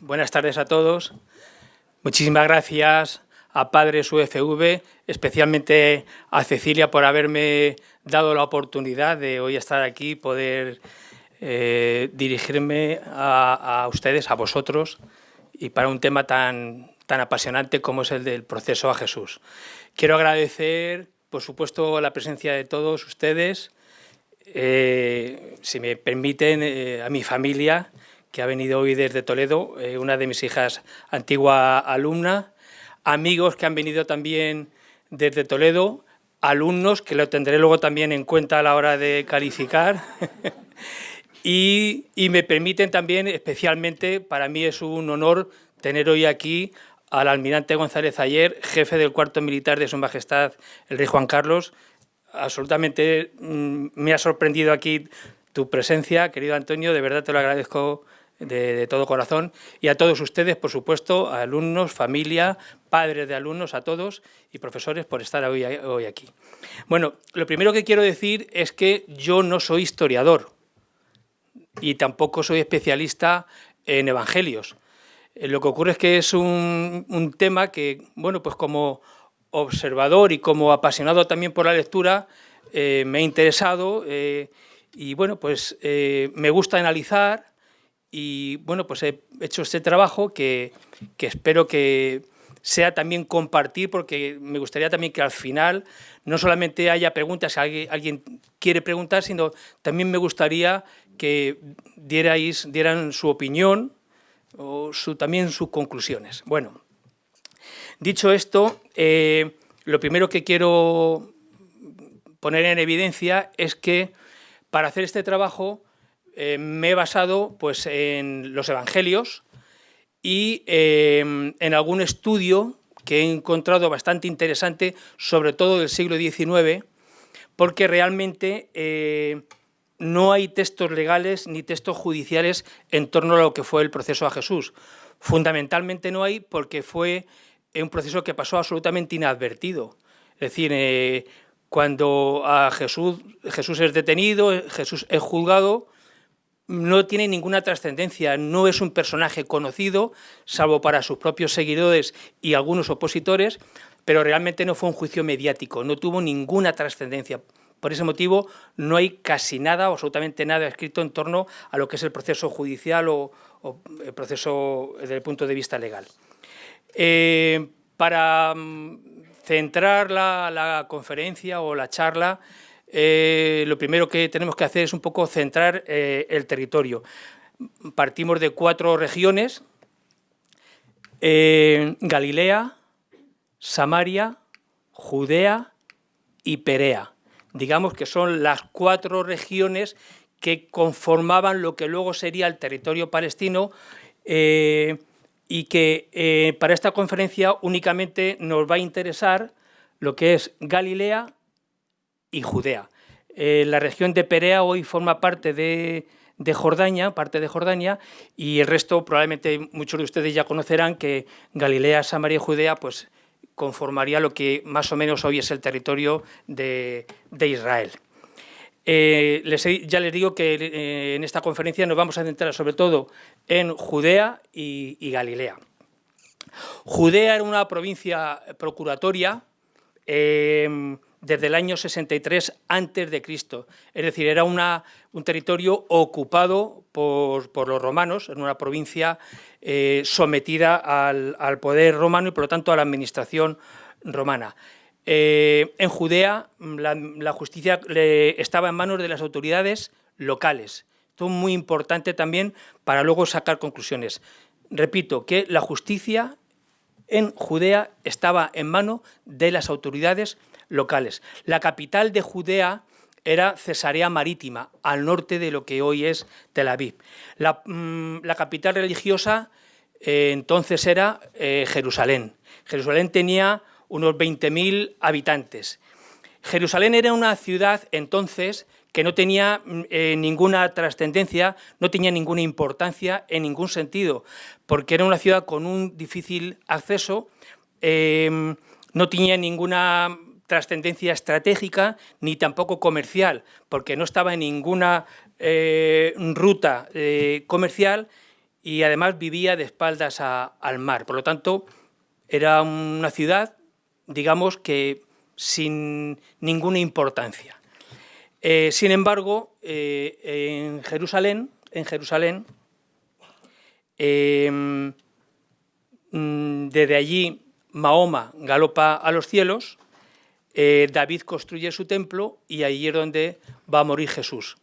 buenas tardes a todos. Muchísimas gracias a Padres UFV, especialmente a Cecilia por haberme dado la oportunidad de hoy estar aquí, poder eh, dirigirme a, ustedes, a vosotros, y para un tema tan, tan apasionante como es el del proceso a Jesús. Quiero agradecer, por supuesto, la presencia de todos ustedes, eh, si me permiten, eh, a mi familia, que ha venido hoy desde Toledo, una de mis hijas, antigua alumna, amigos que han venido también desde Toledo, alumnos, que lo tendré luego también en cuenta a la hora de calificar, y, me permiten también, especialmente, para mí es un honor tener hoy aquí al almirante González Ayer, jefe del cuarto militar de Su Majestad el Rey Juan Carlos. Absolutamente mm, me ha sorprendido aquí tu presencia, querido Antonio, de verdad te lo agradezco de, todo corazón y a todos ustedes, por supuesto, a alumnos, familia, padres de alumnos, a todos y profesores por estar hoy, aquí. Bueno, lo primero que quiero decir es que yo no soy historiador y tampoco soy especialista en evangelios. Eh, lo que ocurre es que es un, tema que, bueno, pues como observador y como apasionado también por la lectura, eh, me ha interesado eh, y, bueno, pues me gusta analizar, y bueno, pues he hecho este trabajo que, espero que sea también compartir, porque me gustaría también que al final no solamente haya preguntas, si alguien, quiere preguntar, sino también me gustaría que dierais, dieran su opinión o su, también sus conclusiones. Bueno, dicho esto, eh, lo primero que quiero poner en evidencia es que para hacer este trabajo eh, me he basado pues, en los evangelios y em, en algún estudio que he encontrado bastante interesante, sobre todo del siglo XIX, porque realmente eh, no hay textos legales ni textos judiciales en torno a lo que fue el proceso a Jesús. Fundamentalmente no hay porque fue un proceso que pasó absolutamente inadvertido. Es decir, eh, cuando a Jesús, Jesús es detenido, Jesús es juzgado, no tiene ninguna trascendencia, no es un personaje conocido, salvo para sus propios seguidores y algunos opositores, pero realmente no fue un juicio mediático, no tuvo ninguna trascendencia. Por ese motivo no hay casi nada, o absolutamente nada escrito en torno a lo que es el proceso judicial o, el proceso desde el punto de vista legal. Eh, para mm, centrar la conferencia o la charla, eh, lo primero que tenemos que hacer es un poco centrar eh, el territorio. Partimos de cuatro regiones, eh, Galilea, Samaria, Judea y Perea. Digamos que son las cuatro regiones que conformaban lo que luego sería el territorio palestino y que para esta conferencia únicamente nos va a interesar lo que es Galilea, y Judea. Eh, la región de Perea hoy forma parte de, Jordania, parte de Jordania, y el resto probablemente muchos de ustedes ya conocerán que Galilea, Samaria y Judea pues conformaría lo que más o menos hoy es el territorio de, Israel. Eh, ya les digo que eh, en esta conferencia nos vamos a centrar sobre todo en Judea y Galilea. Judea era una provincia procuratoria, desde el año 63 antes de Cristo. Es decir, era una, un territorio ocupado por, los romanos, en una provincia eh, sometida al, poder romano y por lo tanto a la administración romana. Eh, en Judea la, justicia estaba en manos de las autoridades locales. Esto es muy importante también para luego sacar conclusiones. Repito, que la justicia en Judea estaba en manos de las autoridades locales. La capital de Judea era Cesarea Marítima, al norte de lo que hoy es Tel Aviv. La, mm, capital religiosa eh, entonces era eh, Jerusalén. Jerusalén tenía unos 20.000 habitantes. Jerusalén era una ciudad entonces que no tenía mm, eh, ninguna trascendencia, no tenía ninguna importancia en ningún sentido, porque era una ciudad con un difícil acceso, no tenía ninguna trascendencia estratégica ni tampoco comercial, porque no estaba en ninguna eh, ruta eh, comercial y además vivía de espaldas al mar. Por lo tanto, era una ciudad, digamos que sin ninguna importancia. Eh, sin embargo, en Jerusalén, en Jerusalén em, mm, desde allí Mahoma galopa a los cielos, eh, David construye su templo y ahí es donde va a morir Jesús.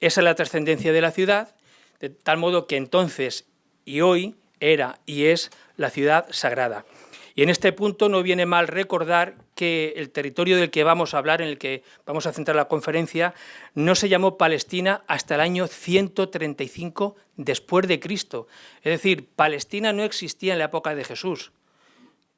Esa es la trascendencia de la ciudad, de tal modo que entonces y hoy era y es la ciudad sagrada. Y en este punto no viene mal recordar que el territorio del que vamos a hablar, en el que vamos a centrar la conferencia, no se llamó Palestina hasta el año 135 después de Cristo. Es decir, Palestina no existía en la época de Jesús.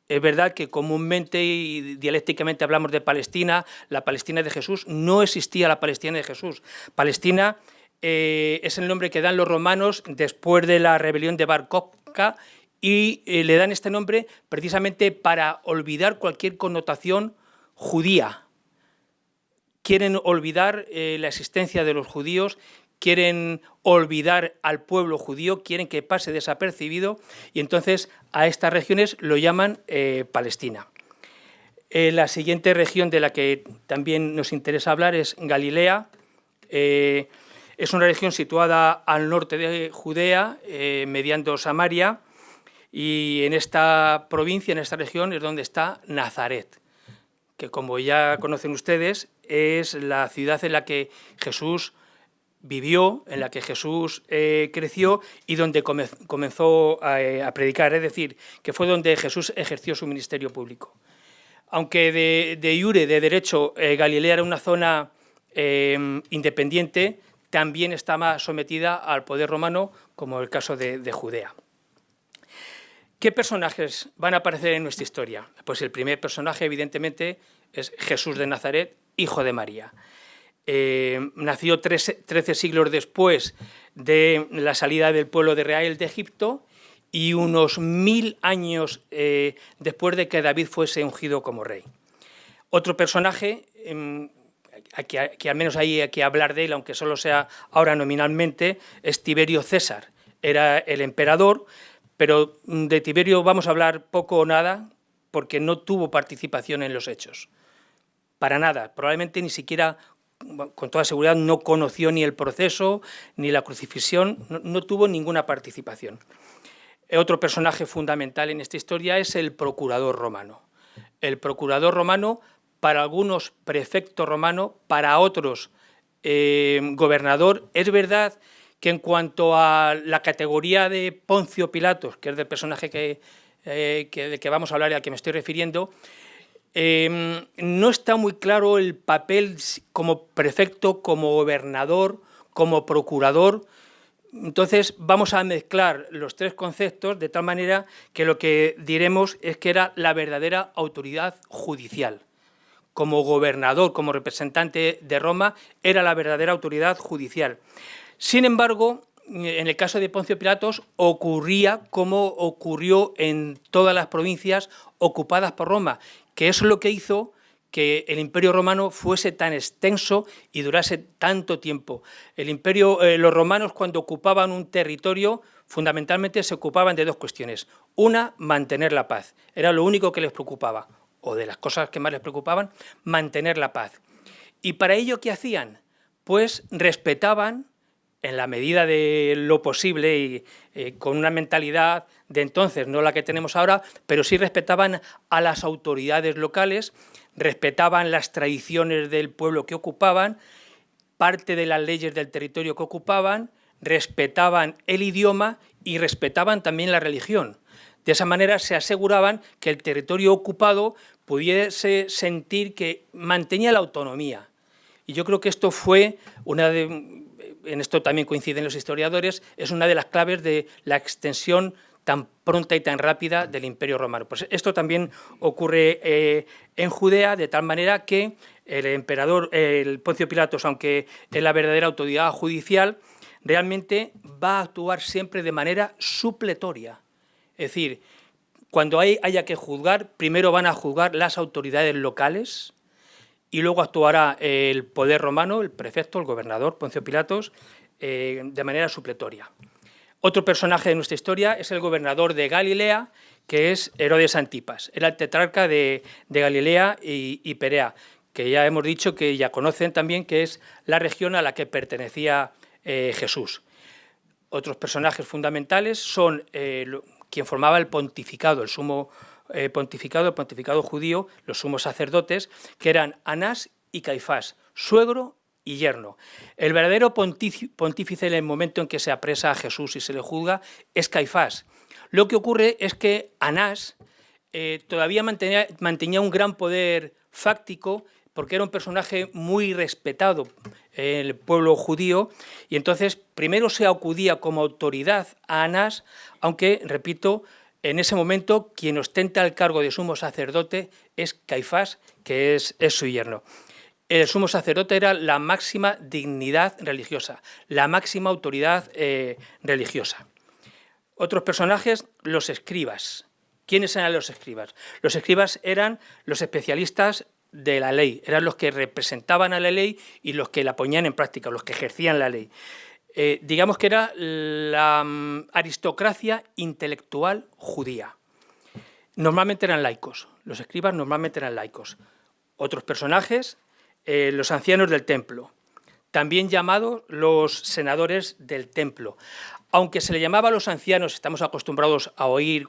Es verdad que comúnmente y dialécticamente hablamos de Palestina, la Palestina de Jesús, no existía la Palestina de Jesús. Palestina eh, es el nombre que dan los romanos después de la rebelión de Bar y eh, le dan este nombre precisamente para olvidar cualquier connotación judía. Quieren olvidar eh, la existencia de los judíos, quieren olvidar al pueblo judío, quieren que pase desapercibido y entonces a estas regiones lo llaman eh, Palestina. la siguiente región de la que también nos interesa hablar es Galilea. es una región situada al norte de Judea, mediando Samaria, y en esta provincia, en esta región, es donde está Nazaret, que como ya conocen ustedes, es la ciudad en la que Jesús vivió, en la que Jesús eh, creció y donde comenzó eh, a, predicar, es decir, que fue donde Jesús ejerció su ministerio público. Aunque de, de Iure, de derecho, eh, Galilea era una zona independiente, también estaba sometida al poder romano, como el caso de Judea. ¿Qué personajes van a aparecer en nuestra historia? Pues el primer personaje, evidentemente, es Jesús de Nazaret, hijo de María. Eh, nació 13, siglos después de la salida del pueblo de Israel de Egipto y unos mil años eh, después de que David fuese ungido como rey. Otro personaje, em, que, al menos hay que hablar de él, aunque solo sea ahora nominalmente, es Tiberio César. Era el emperador, pero de Tiberio vamos a hablar poco o nada porque no tuvo participación en los hechos. Para nada, probablemente ni siquiera, con toda seguridad, no conoció ni el proceso ni la crucifixión, no, tuvo ninguna participación. Otro personaje fundamental en esta historia es el procurador romano. El procurador romano, para algunos prefecto romano, para otros eh, gobernador, es verdad que en cuanto a la categoría de Poncio Pilatos, que es del personaje que, eh, del que vamos a hablar y al que me estoy refiriendo, em, no está muy claro el papel como prefecto, como gobernador, como procurador. Entonces vamos a mezclar los tres conceptos de tal manera que lo que diremos es que era la verdadera autoridad judicial. Como gobernador, como representante de Roma, era la verdadera autoridad judicial. Sin embargo, en el caso de Poncio Pilatos ocurría como ocurrió en todas las provincias ocupadas por Roma, que es lo que hizo que el imperio romano fuese tan extenso y durase tanto tiempo. El imperio, eh, los romanos cuando ocupaban un territorio fundamentalmente se ocupaban de dos cuestiones. Una, mantener la paz. Era lo único que les preocupaba, o de las cosas que más les preocupaban, mantener la paz. Y para ello, ¿qué hacían? Pues respetaban en la medida de lo posible y eh, con una mentalidad de entonces, no la que tenemos ahora, pero sí respetaban a las autoridades locales, respetaban las tradiciones del pueblo que ocupaban, parte de las leyes del territorio que ocupaban, respetaban el idioma y respetaban también la religión. De esa manera se aseguraban que el territorio ocupado pudiese sentir que mantenía la autonomía. Y yo creo que esto fue una de, en esto también coinciden los historiadores, es una de las claves de la extensión tan pronta y tan rápida del Imperio Romano. Pues esto también ocurre eh, en Judea, de tal manera que el emperador, el Poncio Pilatos, aunque es la verdadera autoridad judicial, realmente va a actuar siempre de manera supletoria. Es decir, cuando haya que juzgar, primero van a juzgar las autoridades locales, y luego actuará el poder romano, el prefecto, el gobernador, Poncio Pilatos, eh, de manera supletoria. Otro personaje de nuestra historia es el gobernador de Galilea, que es Herodes Antipas. Era el tetrarca de, Galilea y, Perea, que ya hemos dicho que ya conocen también que es la región a la que pertenecía eh, Jesús. Otros personajes fundamentales son eh, quien formaba el pontificado, el sumo eh, pontificado, el pontificado judío, los sumos sacerdotes, que eran Anás y Caifás, suegro y yerno. El verdadero pontífice en el momento en que se apresa a Jesús y se le juzga es Caifás. Lo que ocurre es que Anás eh, todavía mantenía, mantenía un gran poder fáctico porque era un personaje muy respetado en el pueblo judío, y entonces primero se acudía como autoridad a Anás, aunque, repito, en ese momento quien ostenta el cargo de sumo sacerdote es Caifás, que es, su yerno. El sumo sacerdote era la máxima dignidad religiosa, la máxima autoridad eh, religiosa. Otros personajes, los escribas. ¿Quiénes eran los escribas? Los escribas eran los especialistas de la ley, eran los que representaban a la ley y los que la ponían en práctica, los que ejercían la ley. Eh, digamos que era la mm, aristocracia intelectual judía. Normalmente eran laicos, los escribas normalmente eran laicos. Otros personajes, eh, los ancianos del templo, también llamados los senadores del templo. Aunque se le llamaba a los ancianos, estamos acostumbrados a oír,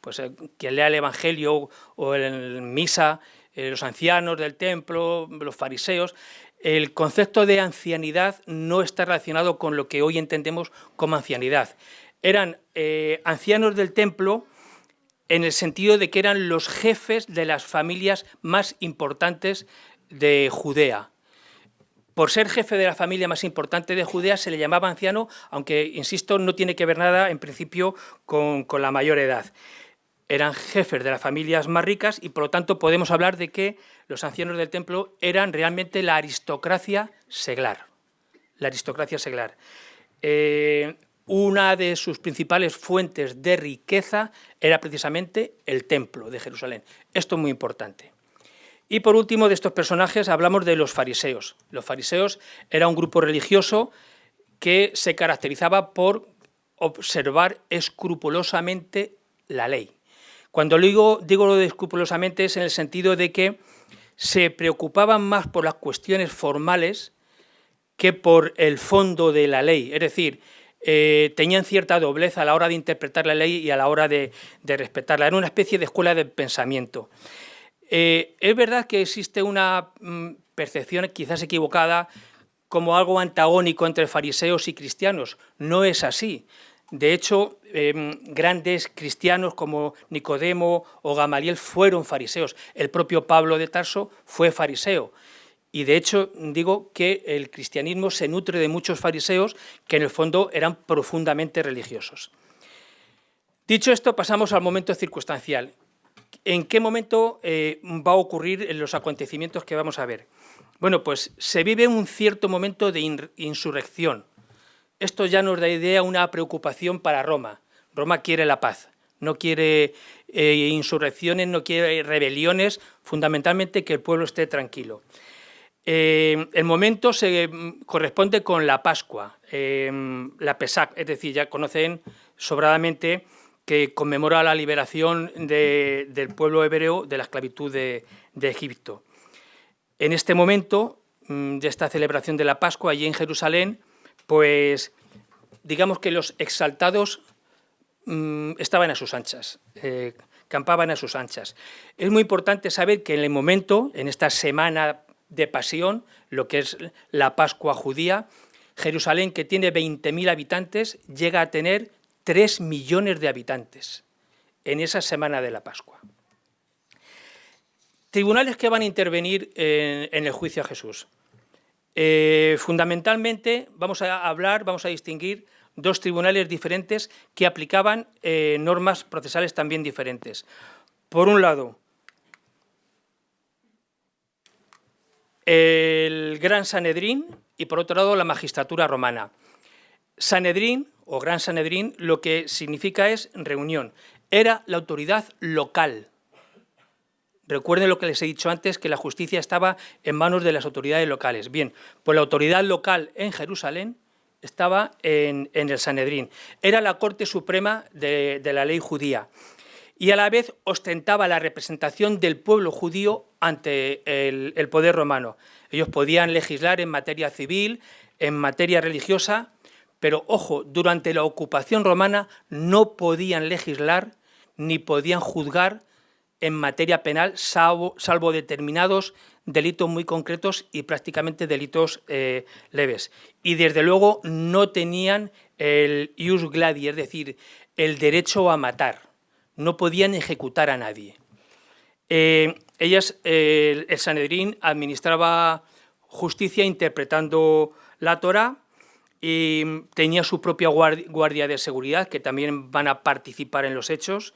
pues eh, quien lea el Evangelio o el Misa, los ancianos del templo, los fariseos, el concepto de ancianidad no está relacionado con lo que hoy entendemos como ancianidad. Eran eh, ancianos del templo en el sentido de que eran los jefes de las familias más importantes de Judea. Por ser jefe de la familia más importante de Judea se le llamaba anciano, aunque, insisto, no tiene que ver nada en principio con la mayor edad eran jefes de las familias más ricas y por lo tanto podemos hablar de que los ancianos del templo eran realmente la aristocracia seglar. La aristocracia seglar. Eh, una de sus principales fuentes de riqueza era precisamente el templo de Jerusalén. Esto es muy importante. Y por último de estos personajes hablamos de los fariseos. Los fariseos era un grupo religioso que se caracterizaba por observar escrupulosamente la ley. Cuando digo, digo lo de escrupulosamente es en el sentido de que se preocupaban más por las cuestiones formales que por el fondo de la ley. Es decir, eh, tenían cierta doblez a la hora de interpretar la ley y a la hora de, respetarla. Era una especie de escuela de pensamiento. Eh, es verdad que existe una mm, percepción quizás equivocada como algo antagónico entre fariseos y cristianos. No es así. De hecho, em, grandes cristianos como Nicodemo o Gamaliel fueron fariseos. El propio Pablo de Tarso fue fariseo. Y de hecho digo que el cristianismo se nutre de muchos fariseos que en el fondo eran profundamente religiosos. Dicho esto, pasamos al momento circunstancial. ¿En qué momento eh, va a ocurrir los acontecimientos que vamos a ver? Bueno, pues se vive un cierto momento de insurrección, esto ya nos da idea una preocupación para Roma. Roma quiere la paz, no quiere eh, insurrecciones, no quiere rebeliones, fundamentalmente que el pueblo esté tranquilo. Eh, el momento se mm, corresponde con la Pascua, eh, la Pesach, es decir, ya conocen sobradamente que conmemora la liberación del pueblo hebreo de la esclavitud de, de Egipto. En este momento mm, de esta celebración de la Pascua, allí en Jerusalén, pues digamos que los exaltados mm, estaban a sus anchas, eh, campaban a sus anchas. Es muy importante saber que en el momento, en esta semana de pasión, lo que es la Pascua judía, Jerusalén, que tiene 20.000 habitantes, llega a tener 3 millones de habitantes en esa semana de la Pascua. Tribunales que van a intervenir en el juicio a Jesús. Eh, fundamentalmente vamos a hablar, vamos a distinguir dos tribunales diferentes que aplicaban eh, normas procesales también diferentes. Por un lado, el Gran Sanedrín y por otro lado la magistratura romana. Sanedrín o Gran Sanedrín lo que significa es reunión. Era la autoridad local Recuerden lo que les he dicho antes, que la justicia estaba en manos de las autoridades locales. Bien, pues la autoridad local en Jerusalén estaba en, el Sanedrín. Era la Corte Suprema de, la ley judía y a la vez ostentaba la representación del pueblo judío ante el, poder romano. Ellos podían legislar en materia civil, en materia religiosa, pero ojo, durante la ocupación romana no podían legislar ni podían juzgar en materia penal, salvo, salvo determinados delitos muy concretos y prácticamente delitos eh, leves. Y desde luego no tenían el ius gladi, es decir, el derecho a matar. No podían ejecutar a nadie. Eh, ellas, el Sanedrín administraba justicia interpretando la Torah y tenía su propia guardia de seguridad, que también van a participar en los hechos,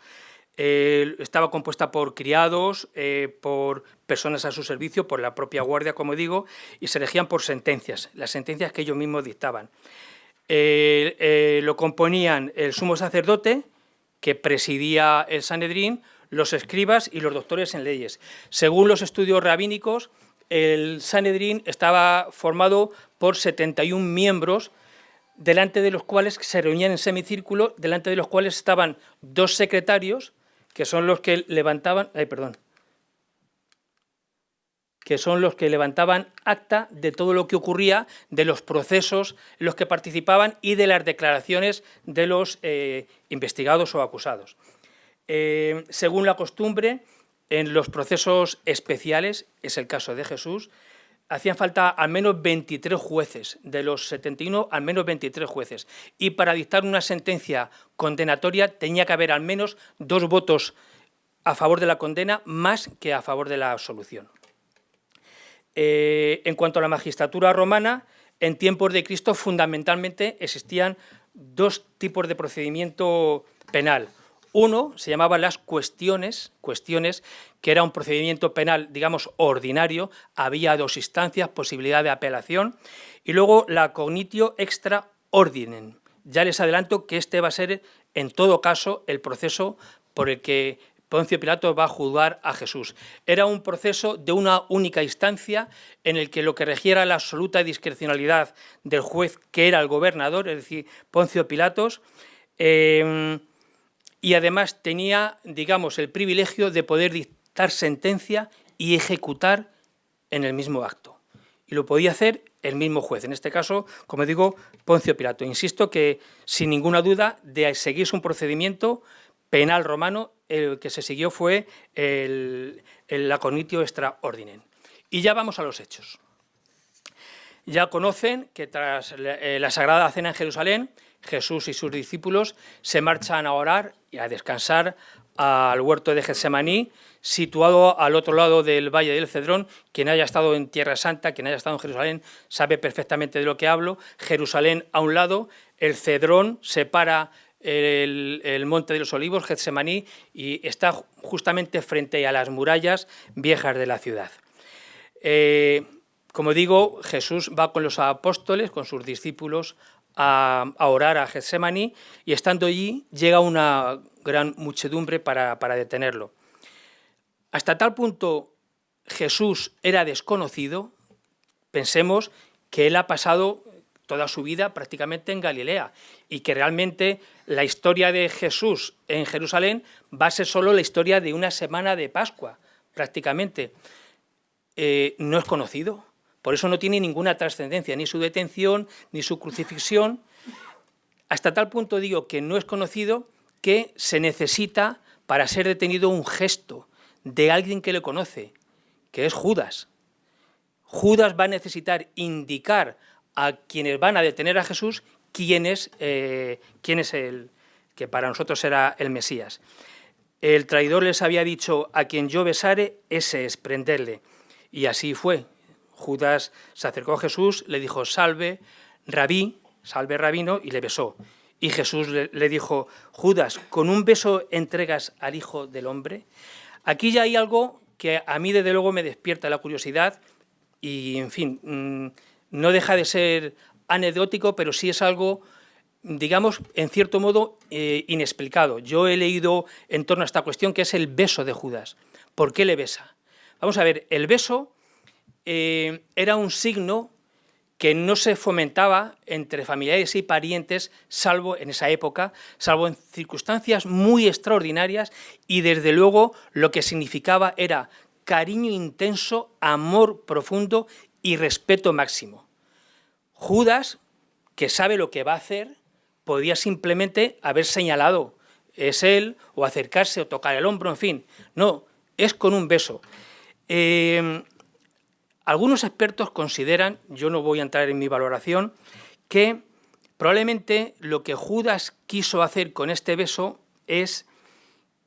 eh, estaba compuesta por criados, eh, por personas a su servicio, por la propia guardia, como digo, y se elegían por sentencias, las sentencias que ellos mismos dictaban. Eh, lo componían el sumo sacerdote, que presidía el Sanedrín, los escribas y los doctores en leyes. Según los estudios rabínicos, el Sanedrín estaba formado por 71 miembros delante de los cuales se reunían en semicírculo, delante de los cuales estaban dos secretarios, que son los que levantaban, ay, perdón, que son los que levantaban acta de todo lo que ocurría, de los procesos en los que participaban y de las declaraciones de los eh, investigados o acusados. Eh, según la costumbre, en los procesos especiales, es el caso de Jesús, hacían falta al menos 23 jueces, de los 71 al menos 23 jueces, y para dictar una sentencia condenatoria tenía que haber al menos dos votos a favor de la condena más que a favor de la absolución. Eh, en cuanto a la magistratura romana, en tiempos de Cristo fundamentalmente existían dos tipos de procedimiento penal. Uno se llamaba las cuestiones, cuestiones que era un procedimiento penal, digamos, ordinario, había dos instancias, posibilidad de apelación, y luego la cognitio extra ordinem. Ya les adelanto que este va a ser, en todo caso, el proceso por el que Poncio Pilato va a juzgar a Jesús. Era un proceso de una única instancia en el que lo que regiera la absoluta discrecionalidad del juez que era el gobernador, es decir, Poncio Pilatos, eh, y además tenía, digamos, el privilegio de poder dictar sentencia y ejecutar en el mismo acto. Y lo podía hacer el mismo juez, en este caso, como digo, Poncio Pilato. Insisto que, sin ninguna duda, de seguirse un procedimiento penal romano, el que se siguió fue el, el laconitio extra ordinem. Y ya vamos a los hechos. Ya conocen que tras la eh, Sagrada Cena en Jerusalén, Jesús y sus discípulos se marchan a orar y a descansar al huerto de Getsemaní, situado al otro lado del Valle del Cedrón. Quien haya estado en Tierra Santa, quien haya estado en Jerusalén, sabe perfectamente de lo que hablo. Jerusalén a un lado, el Cedrón separa el, Monte de los Olivos, Getsemaní, y está justamente frente a las murallas viejas de la ciudad. Eh, como digo, Jesús va con los apóstoles, con sus discípulos, a, orar a Getsemaní y estando allí llega una gran muchedumbre para, detenerlo. Hasta tal punto Jesús era desconocido, pensemos que él ha pasado toda su vida prácticamente en Galilea y que realmente la historia de Jesús en Jerusalén va a ser solo la historia de una semana de Pascua, prácticamente. Eh, no es conocido, por eso no tiene ninguna trascendencia, ni su detención, ni su crucifixión. Hasta tal punto digo que no es conocido que se necesita para ser detenido un gesto de alguien que le conoce, que es Judas. Judas va a necesitar indicar a quienes van a detener a Jesús quién es, eh, quién es el que para nosotros era el Mesías. El traidor les había dicho, a quien yo besare, ese es prenderle. Y así fue. Judas se acercó a Jesús, le dijo, salve, rabí, salve rabino, y le besó. Y Jesús le, dijo, Judas, ¿con un beso entregas al Hijo del Hombre? Aquí ya hay algo que a mí desde luego me despierta la curiosidad y, en fin, mm, no deja de ser anecdótico, pero sí es algo, digamos, en cierto modo eh, inexplicado. Yo he leído en torno a esta cuestión que es el beso de Judas. ¿Por qué le besa? Vamos a ver, el beso eh, era un signo que no se fomentaba entre familiares y parientes, salvo en esa época, salvo en circunstancias muy extraordinarias, y desde luego lo que significaba era cariño intenso, amor profundo y respeto máximo. Judas, que sabe lo que va a hacer, podía simplemente haber señalado, es él, o acercarse o tocar el hombro, en fin. No, es con un beso. Eh, algunos expertos consideran, yo no voy a entrar en mi valoración, que probablemente lo que Judas quiso hacer con este beso es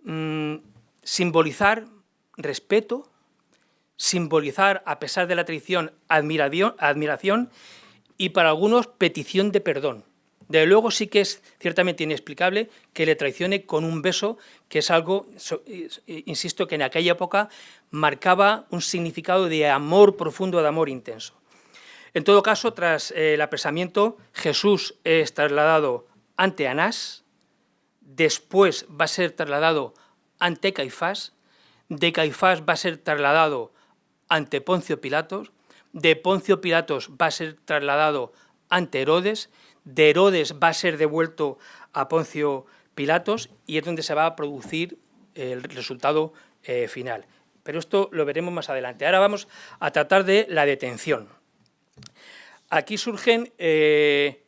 mm, simbolizar respeto, simbolizar, a pesar de la traición, admiración, admiración y para algunos petición de perdón. Desde luego sí que es ciertamente inexplicable que le traicione con un beso, que es algo, insisto, que en aquella época marcaba un significado de amor profundo, de amor intenso. En todo caso, tras el apresamiento, Jesús es trasladado ante Anás, después va a ser trasladado ante Caifás, de Caifás va a ser trasladado ante Poncio Pilatos, de Poncio Pilatos va a ser trasladado ante Herodes, de Herodes va a ser devuelto a Poncio Pilatos y es donde se va a producir el resultado eh, final. Pero esto lo veremos más adelante. Ahora vamos a tratar de la detención. Aquí surgen eh,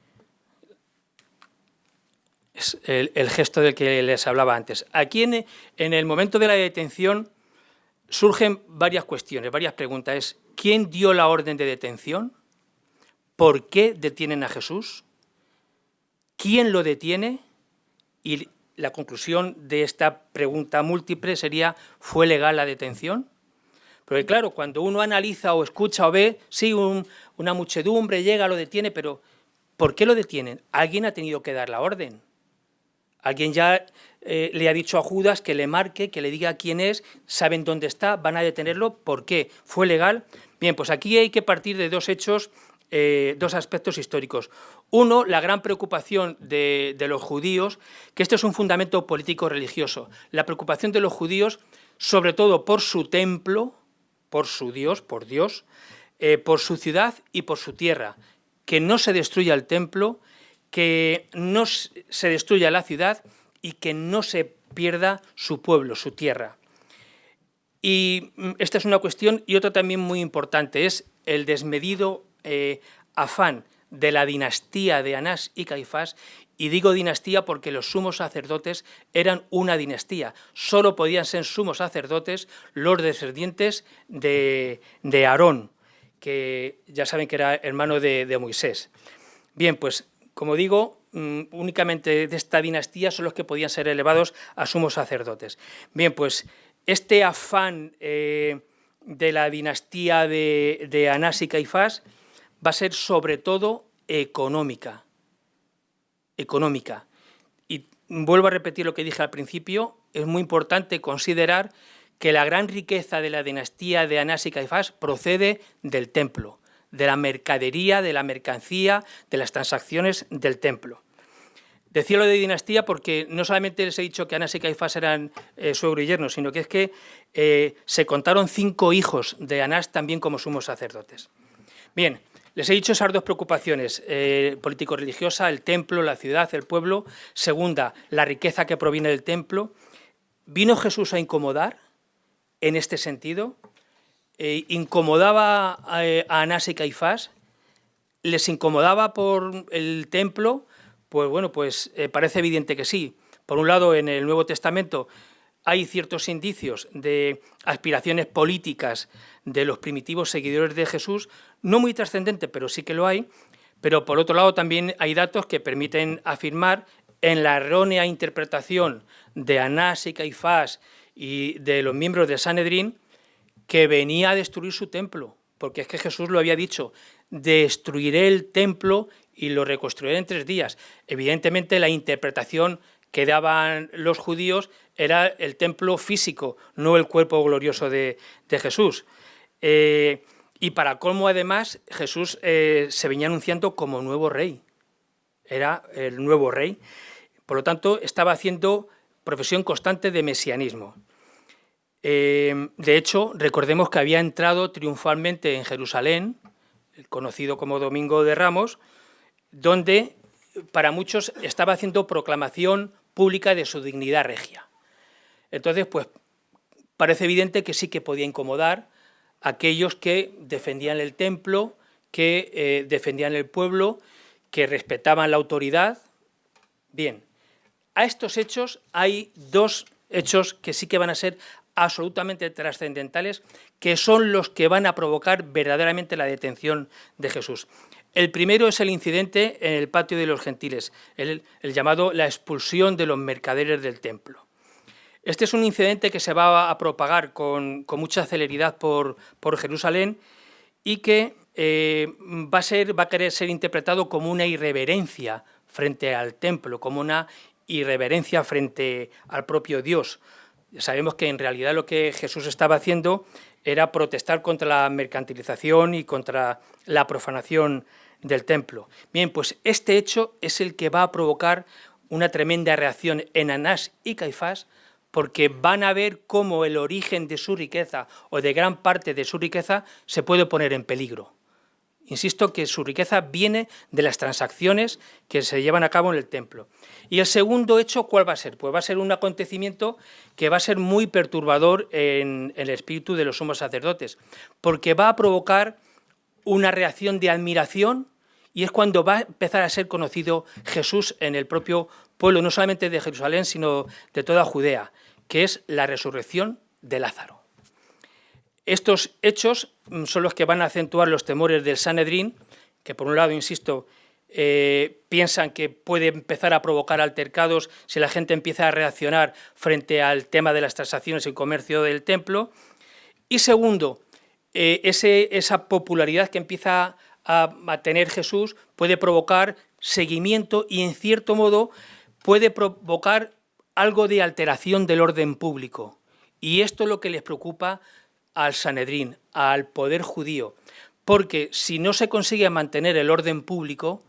el, gesto del que les hablaba antes. Aquí en, en, el momento de la detención surgen varias cuestiones, varias preguntas. ¿quién dio la orden de detención? ¿Por qué detienen a Jesús? ¿Quién lo detiene? Y la conclusión de esta pregunta múltiple sería, ¿fue legal la detención? Porque claro, cuando uno analiza o escucha o ve, sí, una muchedumbre llega, lo detiene, pero ¿por qué lo detienen? Alguien ha tenido que dar la orden. Alguien ya eh, le ha dicho a Judas que le marque, que le diga quién es, saben dónde está, van a detenerlo, ¿por qué? ¿Fue legal? Bien, pues aquí hay que partir de dos hechos eh, dos aspectos históricos. Uno, la gran preocupación de, los judíos, que esto es un fundamento político-religioso. La preocupación de los judíos, sobre todo por su templo, por su Dios, por Dios, eh, por su ciudad y por su tierra. Que no se destruya el templo, que no se destruya la ciudad y que no se pierda su pueblo, su tierra. Y mm, esta es una cuestión, y otra también muy importante, es el desmedido eh, afán de la dinastía de Anás y Caifás, y digo dinastía porque los sumos sacerdotes eran una dinastía, solo podían ser sumos sacerdotes los descendientes de, Aarón, que ya saben que era hermano de, Moisés. Bien, pues como digo, mm, únicamente de esta dinastía son los que podían ser elevados a sumos sacerdotes. Bien, pues este afán eh, de la dinastía de, de Anás y Caifás va a ser sobre todo económica. Económica. Y vuelvo a repetir lo que dije al principio, es muy importante considerar que la gran riqueza de la dinastía de Anás y Caifás procede del templo, de la mercadería, de la mercancía, de las transacciones del templo. Decía lo de dinastía porque no solamente les he dicho que Anás y Caifás eran eh, suegro y yerno, sino que es que eh, se contaron cinco hijos de Anás también como sumos sacerdotes. Bien, les he dicho esas dos preocupaciones, eh, político-religiosa, el templo, la ciudad, el pueblo. Segunda, la riqueza que proviene del templo. ¿Vino Jesús a incomodar en este sentido? Eh, ¿Incomodaba a, Anás y Caifás? ¿Les incomodaba por el templo? Pues bueno, pues eh, parece evidente que sí. Por un lado, en el Nuevo Testamento hay ciertos indicios de aspiraciones políticas de los primitivos seguidores de Jesús, no muy trascendente, pero sí que lo hay, pero por otro lado también hay datos que permiten afirmar en la errónea interpretación de Anás y Caifás y de los miembros de Sanedrín que venía a destruir su templo, porque es que Jesús lo había dicho, destruiré el templo y lo reconstruiré en tres días. Evidentemente la interpretación que daban los judíos era el templo físico, no el cuerpo glorioso de, Jesús. Eh, y para colmo, además, Jesús eh, se venía anunciando como nuevo rey. Era el nuevo rey. Por lo tanto, estaba haciendo profesión constante de mesianismo. Eh, de hecho, recordemos que había entrado triunfalmente en Jerusalén, conocido como Domingo de Ramos, donde para muchos estaba haciendo proclamación pública de su dignidad regia. Entonces, pues parece evidente que sí que podía incomodar a aquellos que defendían el templo, que eh, defendían el pueblo, que respetaban la autoridad. Bien, a estos hechos hay dos hechos que sí que van a ser absolutamente trascendentales, que son los que van a provocar verdaderamente la detención de Jesús. El primero es el incidente en el patio de los gentiles, el, llamado la expulsión de los mercaderes del templo. Este es un incidente que se va a propagar con, mucha celeridad por, Jerusalén y que eh, va, a ser, va a querer ser interpretado como una irreverencia frente al templo, como una irreverencia frente al propio Dios. Sabemos que en realidad lo que Jesús estaba haciendo era protestar contra la mercantilización y contra la profanación del templo. Bien, pues este hecho es el que va a provocar una tremenda reacción en Anás y Caifás, porque van a ver cómo el origen de su riqueza o de gran parte de su riqueza se puede poner en peligro. Insisto que su riqueza viene de las transacciones que se llevan a cabo en el templo. Y el segundo hecho, ¿cuál va a ser? Pues va a ser un acontecimiento que va a ser muy perturbador en, el espíritu de los sumos sacerdotes, porque va a provocar una reacción de admiración y es cuando va a empezar a ser conocido Jesús en el propio pueblo, no solamente de Jerusalén, sino de toda Judea, que es la resurrección de Lázaro. Estos hechos son los que van a acentuar los temores del Sanedrín, que por un lado, insisto, eh, piensan que puede empezar a provocar altercados si la gente empieza a reaccionar frente al tema de las transacciones y comercio del templo, y segundo, eh, esa popularidad que empieza a, a, tener Jesús puede provocar seguimiento y en cierto modo puede provocar algo de alteración del orden público. Y esto es lo que les preocupa al Sanedrín, al poder judío, porque si no se consigue mantener el orden público,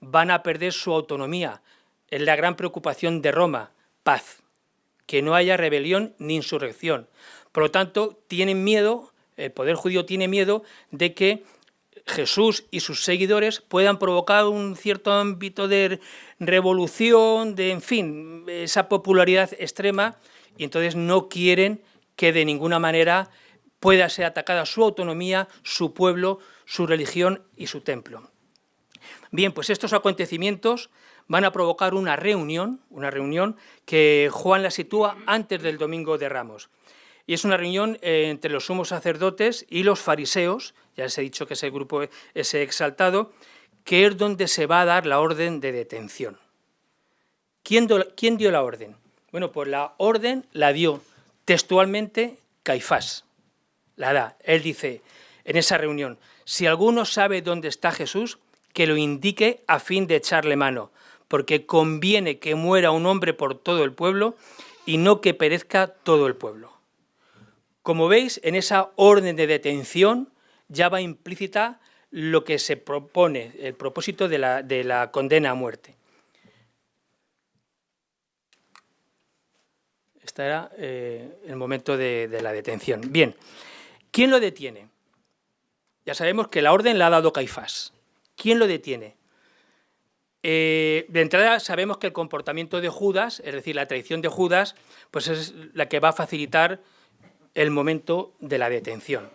van a perder su autonomía. Es la gran preocupación de Roma, paz, que no haya rebelión ni insurrección. Por lo tanto, tienen miedo el poder judío tiene miedo de que Jesús y sus seguidores puedan provocar un cierto ámbito de revolución, de, en fin, esa popularidad extrema, y entonces no quieren que de ninguna manera pueda ser atacada su autonomía, su pueblo, su religión y su templo. Bien, pues estos acontecimientos van a provocar una reunión, una reunión que Juan la sitúa antes del Domingo de Ramos y es una reunión eh, entre los sumos sacerdotes y los fariseos, ya les he dicho que ese grupo es exaltado, que es donde se va a dar la orden de detención. ¿Quién, ¿Quién dio la orden? Bueno, pues la orden la dio textualmente Caifás, la da. Él dice en esa reunión, si alguno sabe dónde está Jesús, que lo indique a fin de echarle mano, porque conviene que muera un hombre por todo el pueblo y no que perezca todo el pueblo. Como veis, en esa orden de detención ya va implícita lo que se propone, el propósito de la, condena a muerte. Este era eh, el momento de, la detención. Bien, ¿quién lo detiene? Ya sabemos que la orden la ha dado Caifás. ¿Quién lo detiene? Eh, de entrada sabemos que el comportamiento de Judas, es decir, la traición de Judas, pues es la que va a facilitar el momento de la detención.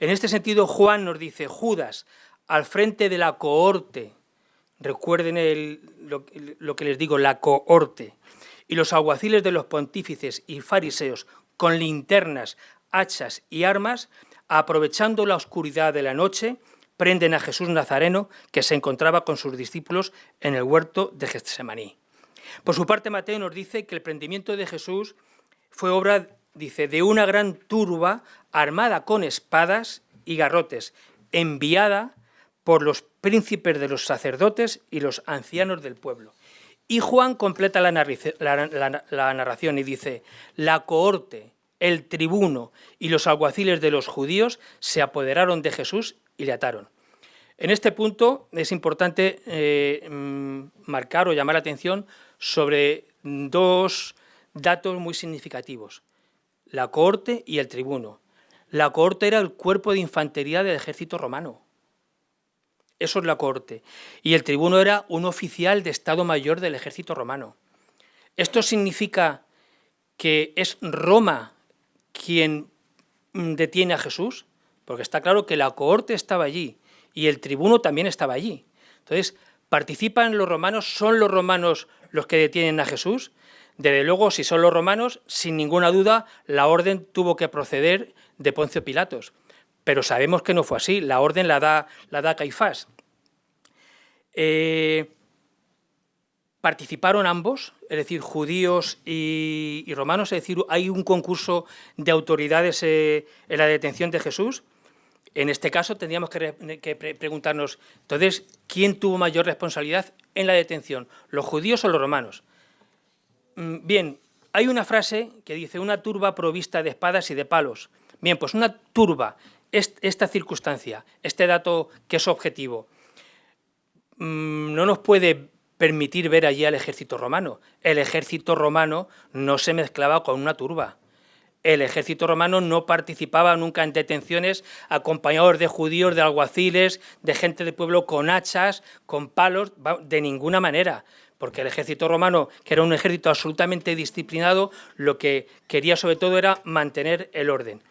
En este sentido, Juan nos dice, Judas, al frente de la cohorte, recuerden lo, que les digo, la cohorte, y los alguaciles de los pontífices y fariseos, con linternas, hachas y armas, aprovechando la oscuridad de la noche, prenden a Jesús Nazareno, que se encontraba con sus discípulos en el huerto de Getsemaní. Por su parte, Mateo nos dice que el prendimiento de Jesús fue obra dice, de una gran turba armada con espadas y garrotes, enviada por los príncipes de los sacerdotes y los ancianos del pueblo. Y Juan completa la, narración y dice, la cohorte, el tribuno y los alguaciles de los judíos se apoderaron de Jesús y le ataron. En este punto es importante eh, mm, marcar o llamar la atención sobre dos datos muy significativos la cohorte y el tribuno. La cohorte era el cuerpo de infantería del ejército romano. eso es la cohorte. Y el tribuno era un oficial de Estado Mayor del ejército romano. Esto significa que es Roma quien mm, detiene a Jesús, porque está claro que la cohorte estaba allí y el tribuno también estaba allí. Entonces, ¿participan los romanos? ¿Son los romanos los que detienen a Jesús? Desde luego, si son los romanos, sin ninguna duda, la orden tuvo que proceder de Poncio Pilatos. Pero sabemos que no fue así, la orden la da, la da Caifás. Eh, participaron ambos, es decir, judíos y, romanos, es decir, hay un concurso de autoridades eh, en la detención de Jesús. En este caso tendríamos que, preguntarnos, entonces, ¿quién tuvo mayor responsabilidad en la detención, los judíos o los romanos? Mm, bien, hay una frase que dice, una turba provista de espadas y de palos. Bien, pues una turba, esta circunstancia, este dato que es objetivo, mm, no nos puede permitir ver allí al ejército romano. El ejército romano no se mezclaba con una turba. El ejército romano no participaba nunca en detenciones acompañados de judíos, de alguaciles, de gente de pueblo con hachas, con palos, de ninguna manera. Porque el ejército romano, que era un ejército absolutamente disciplinado, lo que quería sobre todo era mantener el orden.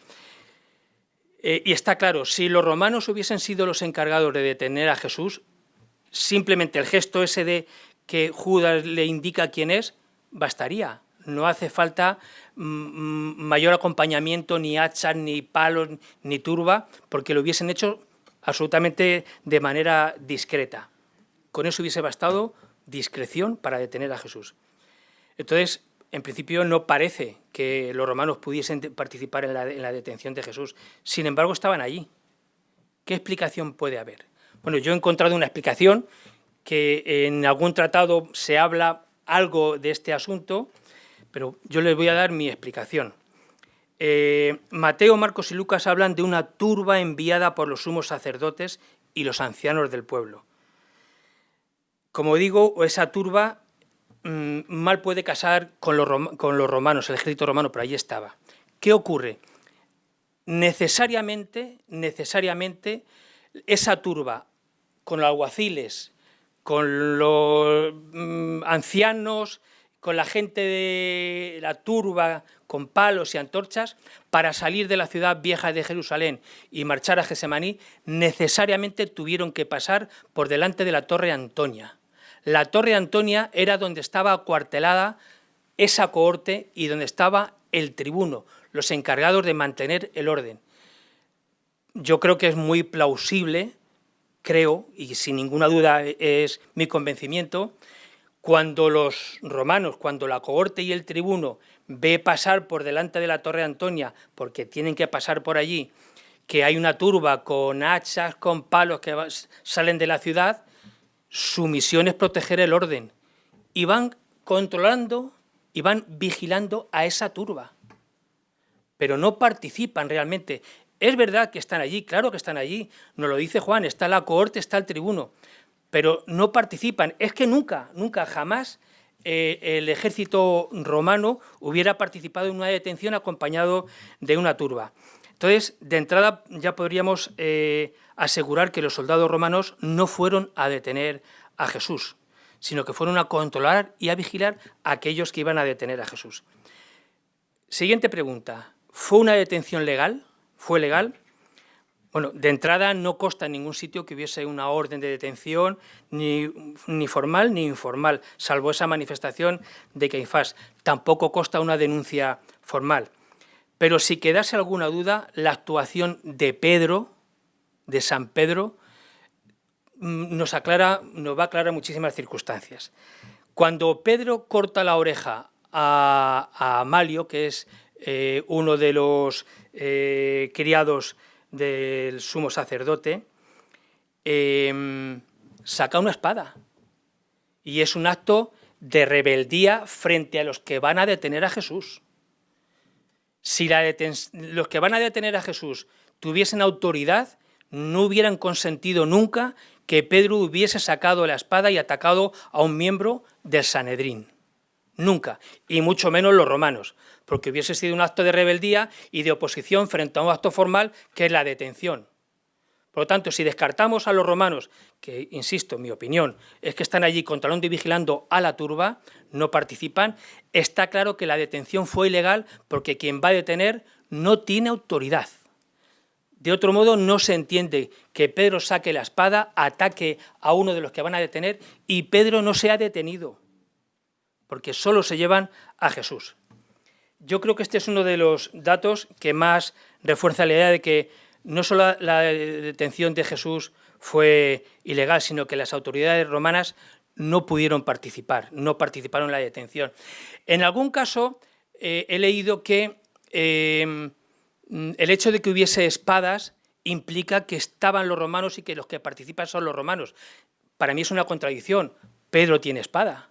Eh, y está claro, si los romanos hubiesen sido los encargados de detener a Jesús, simplemente el gesto ese de que Judas le indica quién es, bastaría. No hace falta mm, mm, mayor acompañamiento, ni hachas, ni palos, ni turba, porque lo hubiesen hecho absolutamente de manera discreta. Con eso hubiese bastado discreción para detener a Jesús. Entonces, en principio no parece que los romanos pudiesen participar en la, en la detención de Jesús. Sin embargo, estaban allí. ¿Qué explicación puede haber? Bueno, yo he encontrado una explicación que en algún tratado se habla algo de este asunto, pero yo les voy a dar mi explicación. Eh, Mateo, Marcos y Lucas hablan de una turba enviada por los sumos sacerdotes y los ancianos del pueblo. Como digo, esa turba mm, mal puede casar con los, romanos, el ejército romano, pero ahí estaba. ¿Qué ocurre? Necesariamente, necesariamente, esa turba con los alguaciles, con los mm, ancianos, con la gente de la turba, con palos y antorchas, para salir de la ciudad vieja de Jerusalén y marchar a Gesemaní, necesariamente tuvieron que pasar por delante de la Torre Antonia. La Torre Antonia era donde estaba acuartelada esa cohorte y donde estaba el tribuno, los encargados de mantener el orden. Yo creo que es muy plausible creo, y sin ninguna duda es mi convencimiento, cuando los romanos, cuando la cohorte y el tribuno ve pasar por delante de la Torre Antonia, porque tienen que pasar por allí, que hay una turba con hachas, con palos que salen de la ciudad, su misión es proteger el orden. Y van controlando y van vigilando a esa turba. Pero no participan realmente. Es verdad que están allí, claro que están allí, nos lo dice Juan, está la cohorte, está el tribuno, pero no participan. Es que nunca, nunca, jamás eh, el ejército romano hubiera participado en una detención acompañado de una turba. Entonces, de entrada ya podríamos eh, asegurar que los soldados romanos no fueron a detener a Jesús, sino que fueron a controlar y a vigilar a aquellos que iban a detener a Jesús. Siguiente pregunta, ¿fue una detención legal? ¿Fue legal? Bueno, de entrada no consta en ningún sitio que hubiese una orden de detención, ni, formal ni informal, salvo esa manifestación de Caifás. Tampoco consta una denuncia formal. Pero si quedase alguna duda, la actuación de Pedro, de San Pedro, mm, nos, aclara, nos va a aclarar muchísimas circunstancias. Cuando Pedro corta la oreja a, Amalio, que es eh, uno de los eh, criados del sumo sacerdote, em, saca una espada. Y es un acto de rebeldía frente a los que van a detener a Jesús. Si los que van a detener a Jesús tuviesen autoridad, no hubieran consentido nunca que Pedro hubiese sacado la espada y atacado a un miembro del Sanedrín. Nunca, y mucho menos los romanos, porque hubiese sido un acto de rebeldía y de oposición frente a un acto formal que es la detención. Por lo tanto, si descartamos a los romanos, que, insisto, mi opinión, es que están allí controlando y vigilando a la turba, no participan, está claro que la detención fue ilegal porque quien va a detener no tiene autoridad. De otro modo, no se entiende que Pedro saque la espada, ataque a uno de los que van a detener y Pedro no se detenido, porque solo se llevan a Jesús. Yo creo que este es uno de los datos que más refuerza la idea de que no solo la detención de Jesús fue ilegal, sino que las autoridades romanas no pudieron participar, no participaron en la detención. En algún caso eh, he leído que em, el hecho de que hubiese espadas implica que estaban los romanos y que los que participan son los romanos. Para mí es una contradicción. Pedro tiene espada.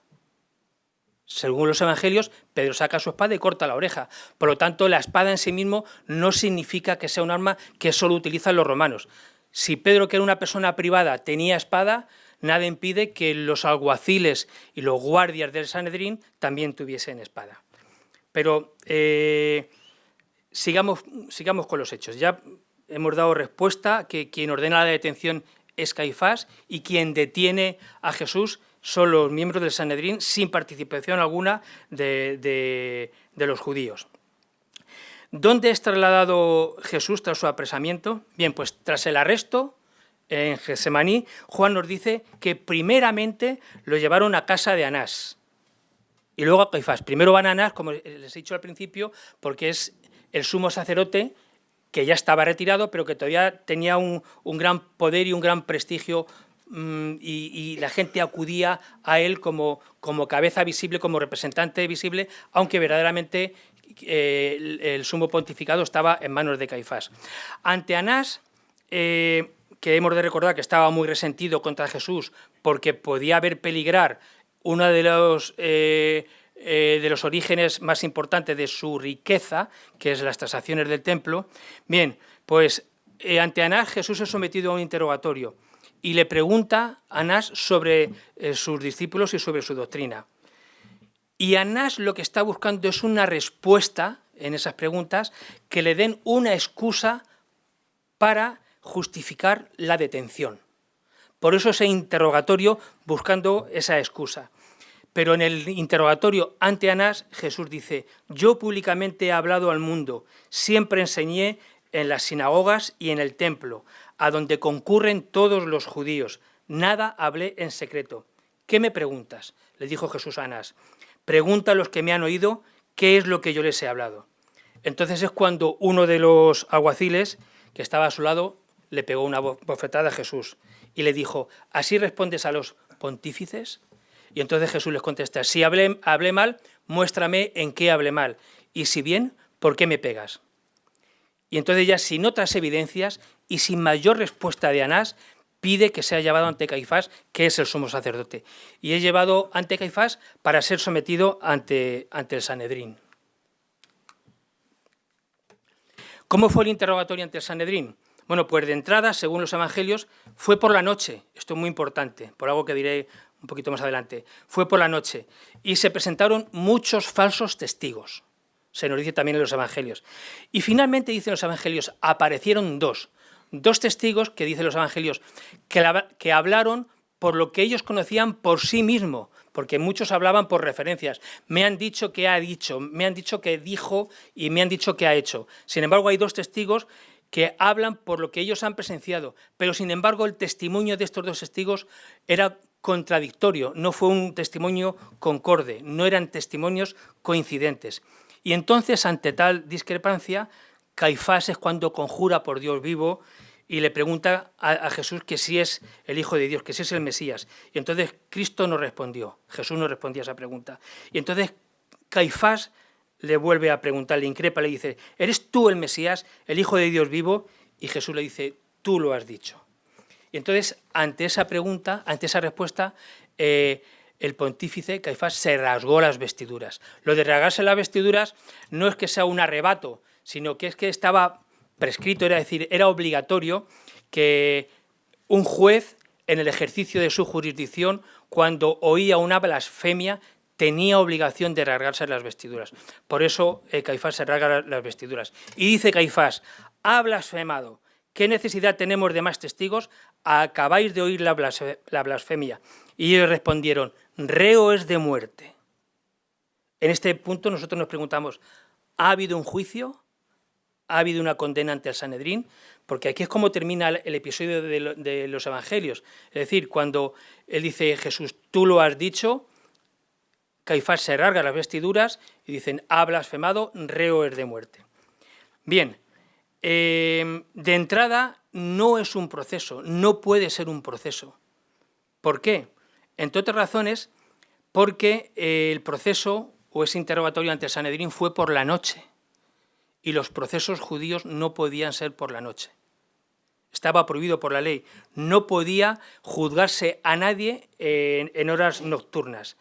Según los evangelios, Pedro saca su espada y corta la oreja. Por lo tanto, la espada en sí mismo no significa que sea un arma que solo utilizan los romanos. Si Pedro, que era una persona privada, tenía espada, nada impide que los alguaciles y los guardias del Sanedrín también tuviesen espada. Pero eh, sigamos, sigamos con los hechos. Ya hemos dado respuesta que quien ordena la detención es Caifás y quien detiene a Jesús son los miembros del Sanedrín sin participación alguna de, los judíos. ¿Dónde es trasladado Jesús tras su apresamiento? Bien, pues tras el arresto en Gesemaní, Juan nos dice que primeramente lo llevaron a casa de Anás y luego a Caifás. Primero van a Anás, como les he dicho al principio, porque es el sumo sacerdote que ya estaba retirado, pero que todavía tenía un, gran poder y un gran prestigio Mm, y, la gente acudía a él como, como cabeza visible, como representante visible, aunque verdaderamente eh, el, sumo pontificado estaba en manos de Caifás. Ante Anás, eh, que hemos de recordar que estaba muy resentido contra Jesús porque podía haber peligrar uno de los, eh, de los orígenes más importantes de su riqueza, que es las tasaciones del templo, bien, pues ante Anás Jesús es sometido a un interrogatorio y le pregunta a Anás sobre sus discípulos y sobre su doctrina. Y Anás lo que está buscando es una respuesta en esas preguntas que le den una excusa para justificar la detención. Por eso ese interrogatorio buscando esa excusa. Pero en el interrogatorio ante Anás, Jesús dice, yo públicamente he hablado al mundo, siempre enseñé en las sinagogas y en el templo, a donde concurren todos los judíos. Nada hablé en secreto. ¿Qué me preguntas? Le dijo Jesús a Anás. Pregunta a los que me han oído qué es lo que yo les he hablado. Entonces es cuando uno de los alguaciles, que estaba a su lado, le pegó una bofetada a Jesús y le dijo, ¿así respondes a los pontífices? Y entonces Jesús les contesta, si hablé, hablé mal, muéstrame en qué hablé mal, y si bien, ¿por qué me pegas? Y entonces ya sin otras evidencias y sin mayor respuesta de Anás, pide que sea llevado ante Caifás, que es el sumo sacerdote. Y es llevado ante Caifás para ser sometido ante, ante el Sanedrín. ¿Cómo fue el interrogatorio ante el Sanedrín? Bueno, pues de entrada, según los evangelios, fue por la noche. Esto es muy importante, por algo que diré un poquito más adelante. Fue por la noche. Y se presentaron muchos falsos testigos se nos dice también en los evangelios. Y finalmente, dicen los evangelios, aparecieron dos, dos testigos que dicen los evangelios, que, hablaron por lo que ellos conocían por sí mismo, porque muchos hablaban por referencias. Me han dicho que ha dicho, me han dicho que dijo y me han dicho que ha hecho. Sin embargo, hay dos testigos que hablan por lo que ellos han presenciado, pero sin embargo el testimonio de estos dos testigos era contradictorio, no fue un testimonio concorde, no eran testimonios coincidentes. Y entonces, ante tal discrepancia, Caifás es cuando conjura por Dios vivo y le pregunta a, Jesús que si es el Hijo de Dios, que si es el Mesías. Y entonces Cristo no respondió, Jesús no respondía a esa pregunta. Y entonces Caifás le vuelve a preguntar, le increpa, le dice, ¿eres tú el Mesías, el Hijo de Dios vivo? Y Jesús le dice, tú lo has dicho. Y entonces, ante esa pregunta, ante esa respuesta, eh, el pontífice Caifás se rasgó las vestiduras. Lo de rasgarse las vestiduras no es que sea un arrebato, sino que es que estaba prescrito, era decir, era obligatorio que un juez en el ejercicio de su jurisdicción, cuando oía una blasfemia, tenía obligación de rasgarse las vestiduras. Por eso eh, Caifás se rasga las vestiduras. Y dice Caifás, ha blasfemado, ¿qué necesidad tenemos de más testigos? Acabáis de oír la blasfemia. Y ellos respondieron, reo es de muerte. En este punto nosotros nos preguntamos, ¿ha habido un juicio? ¿Ha habido una condena ante el Sanedrín? Porque aquí es como termina el episodio de los evangelios. Es decir, cuando él dice, Jesús, tú lo has dicho, Caifás se rasga las vestiduras y dicen, ha blasfemado, reo es de muerte. Bien, em, de entrada no es un proceso, no puede ser un proceso. ¿Por qué? Entre otras razones, porque el proceso o ese interrogatorio ante Sanedrín fue por la noche y los procesos judíos no podían ser por la noche. Estaba prohibido por la ley. No podía juzgarse a nadie en horas nocturnas.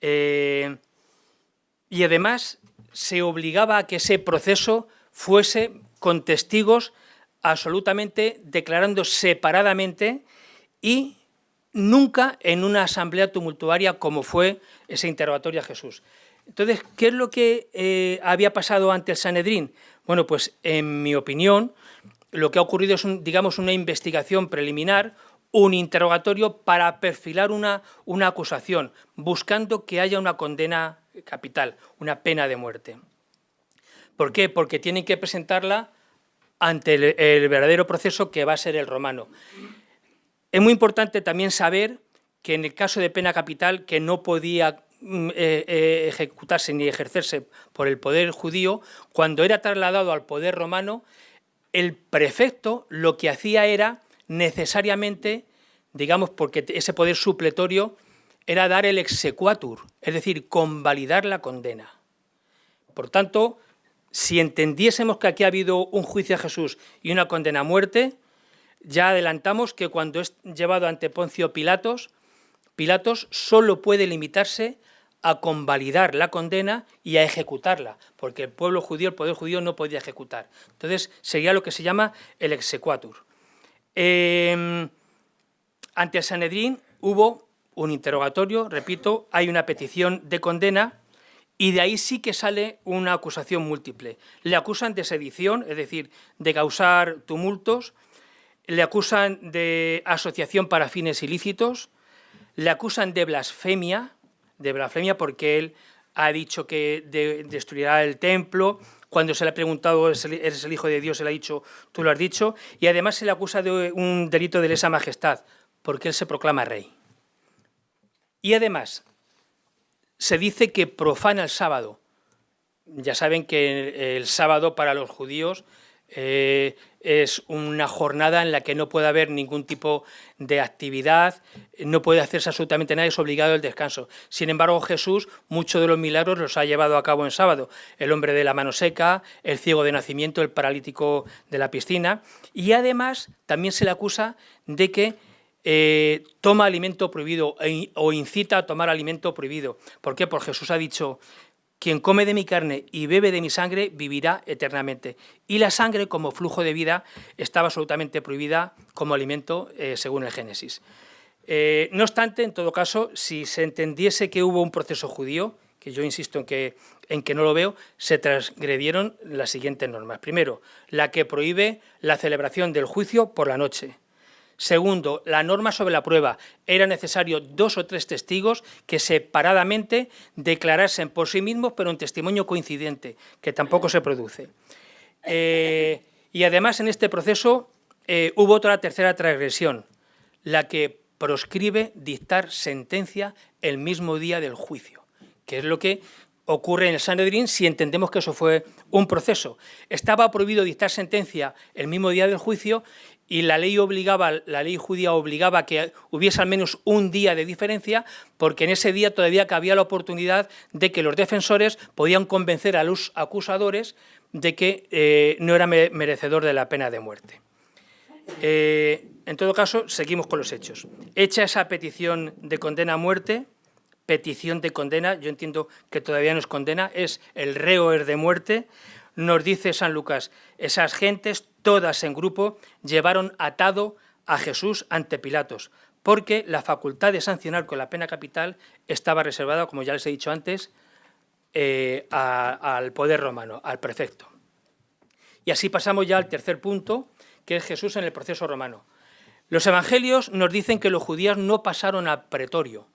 Eh, y además se obligaba a que ese proceso fuese con testigos absolutamente declarando separadamente y nunca en una asamblea tumultuaria como fue ese interrogatorio a Jesús. Entonces, ¿qué es lo que eh, había pasado ante el Sanedrín? Bueno, pues en mi opinión, lo que ha ocurrido es, digamos, una investigación preliminar, un interrogatorio para perfilar una, una acusación, buscando que haya una condena capital, una pena de muerte. ¿Por qué? Porque tienen que presentarla ante el, verdadero proceso que va a ser el romano. Es muy importante también saber que en el caso de pena capital, que no podía eh, eh, ejecutarse ni ejercerse por el poder judío, cuando era trasladado al poder romano, el prefecto lo que hacía era necesariamente, digamos, porque ese poder supletorio era dar el exequatur, es decir, convalidar la condena. Por tanto, si entendiésemos que aquí ha habido un juicio a Jesús y una condena a muerte, ya adelantamos que cuando es llevado ante Poncio Pilatos, Pilatos solo puede limitarse a convalidar la condena y a ejecutarla, porque el pueblo judío, el poder judío no podía ejecutar. Entonces sería lo que se llama el exequatur. Em, ante el Sanedrín hubo un interrogatorio, repito, hay una petición de condena y de ahí sí que sale una acusación múltiple. Le acusan de sedición, es decir, de causar tumultos, le acusan de asociación para fines ilícitos, le acusan de blasfemia, de blasfemia porque él ha dicho que destruirá el templo, cuando se le ha preguntado, ¿eres el hijo de Dios?, le ha dicho, tú lo has dicho, y además se le acusa de un delito de lesa majestad, porque él se proclama rey. Y además, se dice que profana el sábado. Ya saben que el sábado para los judíos eh, es una jornada en la que no puede haber ningún tipo de actividad, no puede hacerse absolutamente nada, es obligado el descanso. Sin embargo, Jesús, muchos de los milagros los ha llevado a cabo en sábado. El hombre de la mano seca, el ciego de nacimiento, el paralítico de la piscina. Y además, también se le acusa de que eh, toma alimento prohibido e o incita a tomar alimento prohibido. ¿Por qué? Porque Jesús ha dicho, quien come de mi carne y bebe de mi sangre vivirá eternamente. Y la sangre, como flujo de vida, estaba absolutamente prohibida como alimento, eh, según el Génesis. Eh, no obstante, en todo caso, si se entendiese que hubo un proceso judío, que yo insisto en que, en que no lo veo, se transgredieron las siguientes normas. Primero, la que prohíbe la celebración del juicio por la noche. Segundo, la norma sobre la prueba. Era necesario dos o tres testigos que separadamente declarasen por sí mismos, pero en testimonio coincidente, que tampoco se produce. Eh, y además en este proceso eh, hubo otra tercera transgresión, la que proscribe dictar sentencia el mismo día del juicio, que es lo que ocurre en el Sanedrín si entendemos que eso fue un proceso. Estaba prohibido dictar sentencia el mismo día del juicio y la ley obligaba, la ley judía obligaba a que hubiese al menos un día de diferencia, porque en ese día todavía cabía la oportunidad de que los defensores podían convencer a los acusadores de que eh, no era merecedor de la pena de muerte. Eh, en todo caso, seguimos con los hechos. Hecha esa petición de condena a muerte, petición de condena, yo entiendo que todavía no es condena, es el reo es de muerte, nos dice San Lucas, esas gentes, todas en grupo, llevaron atado a Jesús ante Pilatos, porque la facultad de sancionar con la pena capital estaba reservada, como ya les he dicho antes, eh, al poder romano, al prefecto. Y así pasamos ya al tercer punto, que es Jesús en el proceso romano. Los evangelios nos dicen que los judíos no pasaron al pretorio.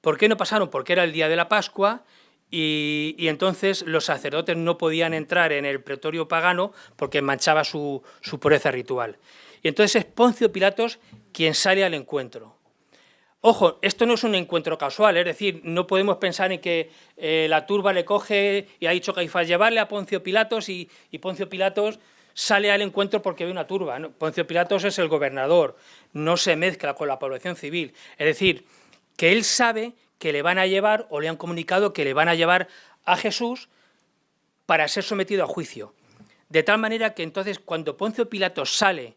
¿Por qué no pasaron? Porque era el día de la Pascua y, entonces los sacerdotes no podían entrar en el pretorio pagano porque manchaba su, pureza ritual. Y entonces es Poncio Pilatos quien sale al encuentro. Ojo, esto no es un encuentro casual, es decir, no podemos pensar en que eh, la turba le coge y ha dicho Caifás llevarle a Poncio Pilatos y, Poncio Pilatos sale al encuentro porque ve una turba. Poncio Pilatos es el gobernador, no se mezcla con la población civil. Es decir, que él sabe que le van a llevar o le han comunicado que le van a llevar a Jesús para ser sometido a juicio. De tal manera que entonces cuando Poncio Pilato sale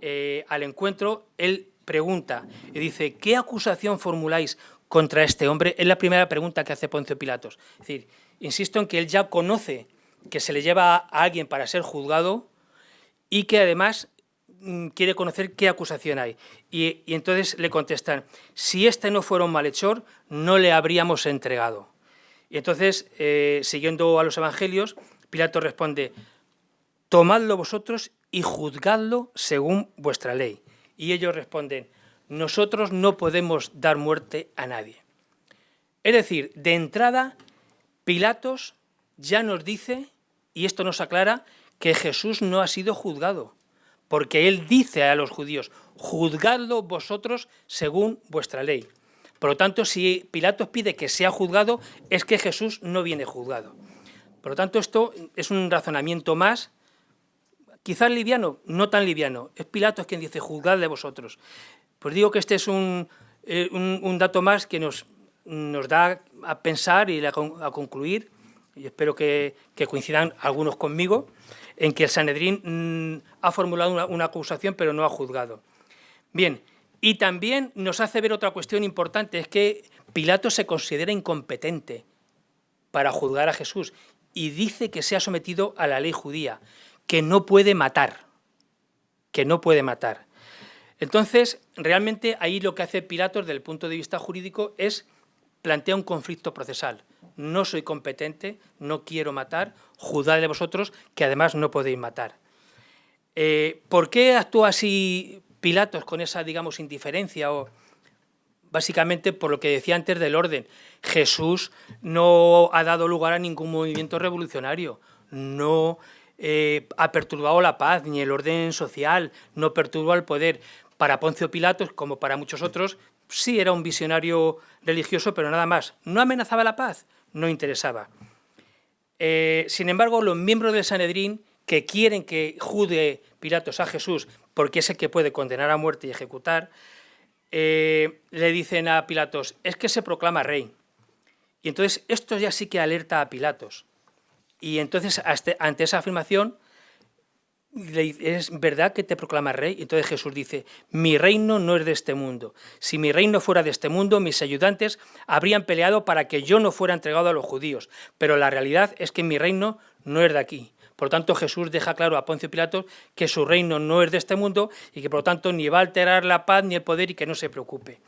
eh, al encuentro, él pregunta y dice, ¿qué acusación formuláis contra este hombre? Es la primera pregunta que hace Poncio Pilatos. Es decir, insisto en que él ya conoce que se le lleva a alguien para ser juzgado y que además quiere conocer qué acusación hay. Y, entonces le contestan, si este no fuera un malhechor, no le habríamos entregado. Y entonces, eh, siguiendo a los evangelios, Pilato responde, tomadlo vosotros y juzgadlo según vuestra ley. Y ellos responden, nosotros no podemos dar muerte a nadie. Es decir, de entrada, Pilatos ya nos dice, y esto nos aclara, que Jesús no ha sido juzgado porque él dice a los judíos, juzgadlo vosotros según vuestra ley. Por lo tanto, si Pilatos pide que sea juzgado, es que Jesús no viene juzgado. Por lo tanto, esto es un razonamiento más, quizás liviano, no tan liviano. Es Pilatos quien dice, juzgadle vosotros. Pues digo que este es un, eh, dato más que nos, nos, da a pensar y a, concluir, y espero que coincidan algunos conmigo, en que el Sanedrín mm, ha formulado una, acusación pero no ha juzgado. Bien, y también nos hace ver otra cuestión importante, es que Pilato se considera incompetente para juzgar a Jesús y dice que se ha sometido a la ley judía, que no puede matar, que no puede matar. Entonces, realmente ahí lo que hace Pilato desde el punto de vista jurídico es plantear un conflicto procesal no soy competente, no quiero matar, juzgad de vosotros que además no podéis matar. Eh, ¿Por qué actúa así Pilatos con esa, digamos, indiferencia? O, básicamente por lo que decía antes del orden. Jesús no ha dado lugar a ningún movimiento revolucionario, no eh, ha perturbado la paz ni el orden social, no perturbó el poder. Para Poncio Pilatos, como para muchos otros, sí era un visionario religioso, pero nada más. ¿No amenazaba la paz? No interesaba. Eh, sin embargo, los miembros del Sanedrín que quieren que juzgue Pilatos a Jesús porque es el que puede condenar a muerte y ejecutar, eh, le dicen a Pilatos, es que se proclama rey. Y entonces esto ya sí que alerta a Pilatos. Y entonces ante esa afirmación es verdad que te proclama rey. Entonces Jesús dice, mi reino no es de este mundo. Si mi reino fuera de este mundo, mis ayudantes habrían peleado para que yo no fuera entregado a los judíos. Pero la realidad es que mi reino no es de aquí. Por lo tanto, Jesús deja claro a Poncio Pilato que su reino no es de este mundo y que por lo tanto ni va a alterar la paz ni el poder y que no se preocupe.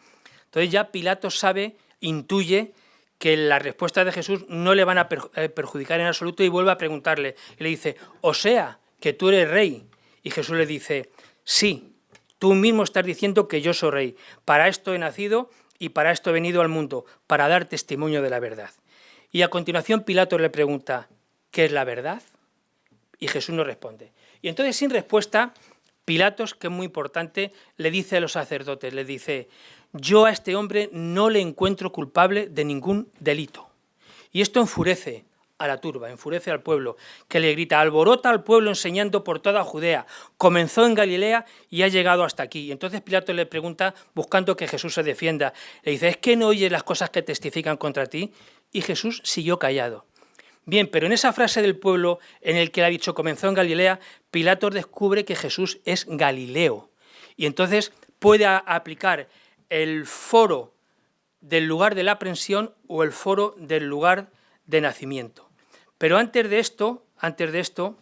Entonces ya Pilato sabe, intuye que las respuestas de Jesús no le van a eh, perjudicar en absoluto y vuelve a preguntarle. Y le dice, o sea, que tú eres rey. Y Jesús le dice, sí, tú mismo estás diciendo que yo soy rey. Para esto he nacido y para esto he venido al mundo, para dar testimonio de la verdad. Y a continuación Pilato le pregunta, ¿qué es la verdad? Y Jesús no responde. Y entonces sin respuesta, Pilatos, que es muy importante, le dice a los sacerdotes, le dice, yo a este hombre no le encuentro culpable de ningún delito. Y esto enfurece a la turba, enfurece al pueblo, que le grita, alborota al pueblo enseñando por toda Judea, comenzó en Galilea y ha llegado hasta aquí. Y entonces Pilato le pregunta, buscando que Jesús se defienda, le dice, ¿es que no oyes las cosas que testifican contra ti? Y Jesús siguió callado. Bien, pero en esa frase del pueblo en el que le ha dicho comenzó en Galilea, Pilato descubre que Jesús es Galileo. Y entonces puede aplicar el foro del lugar de la aprensión o el foro del lugar de nacimiento. Pero antes de esto, antes de esto,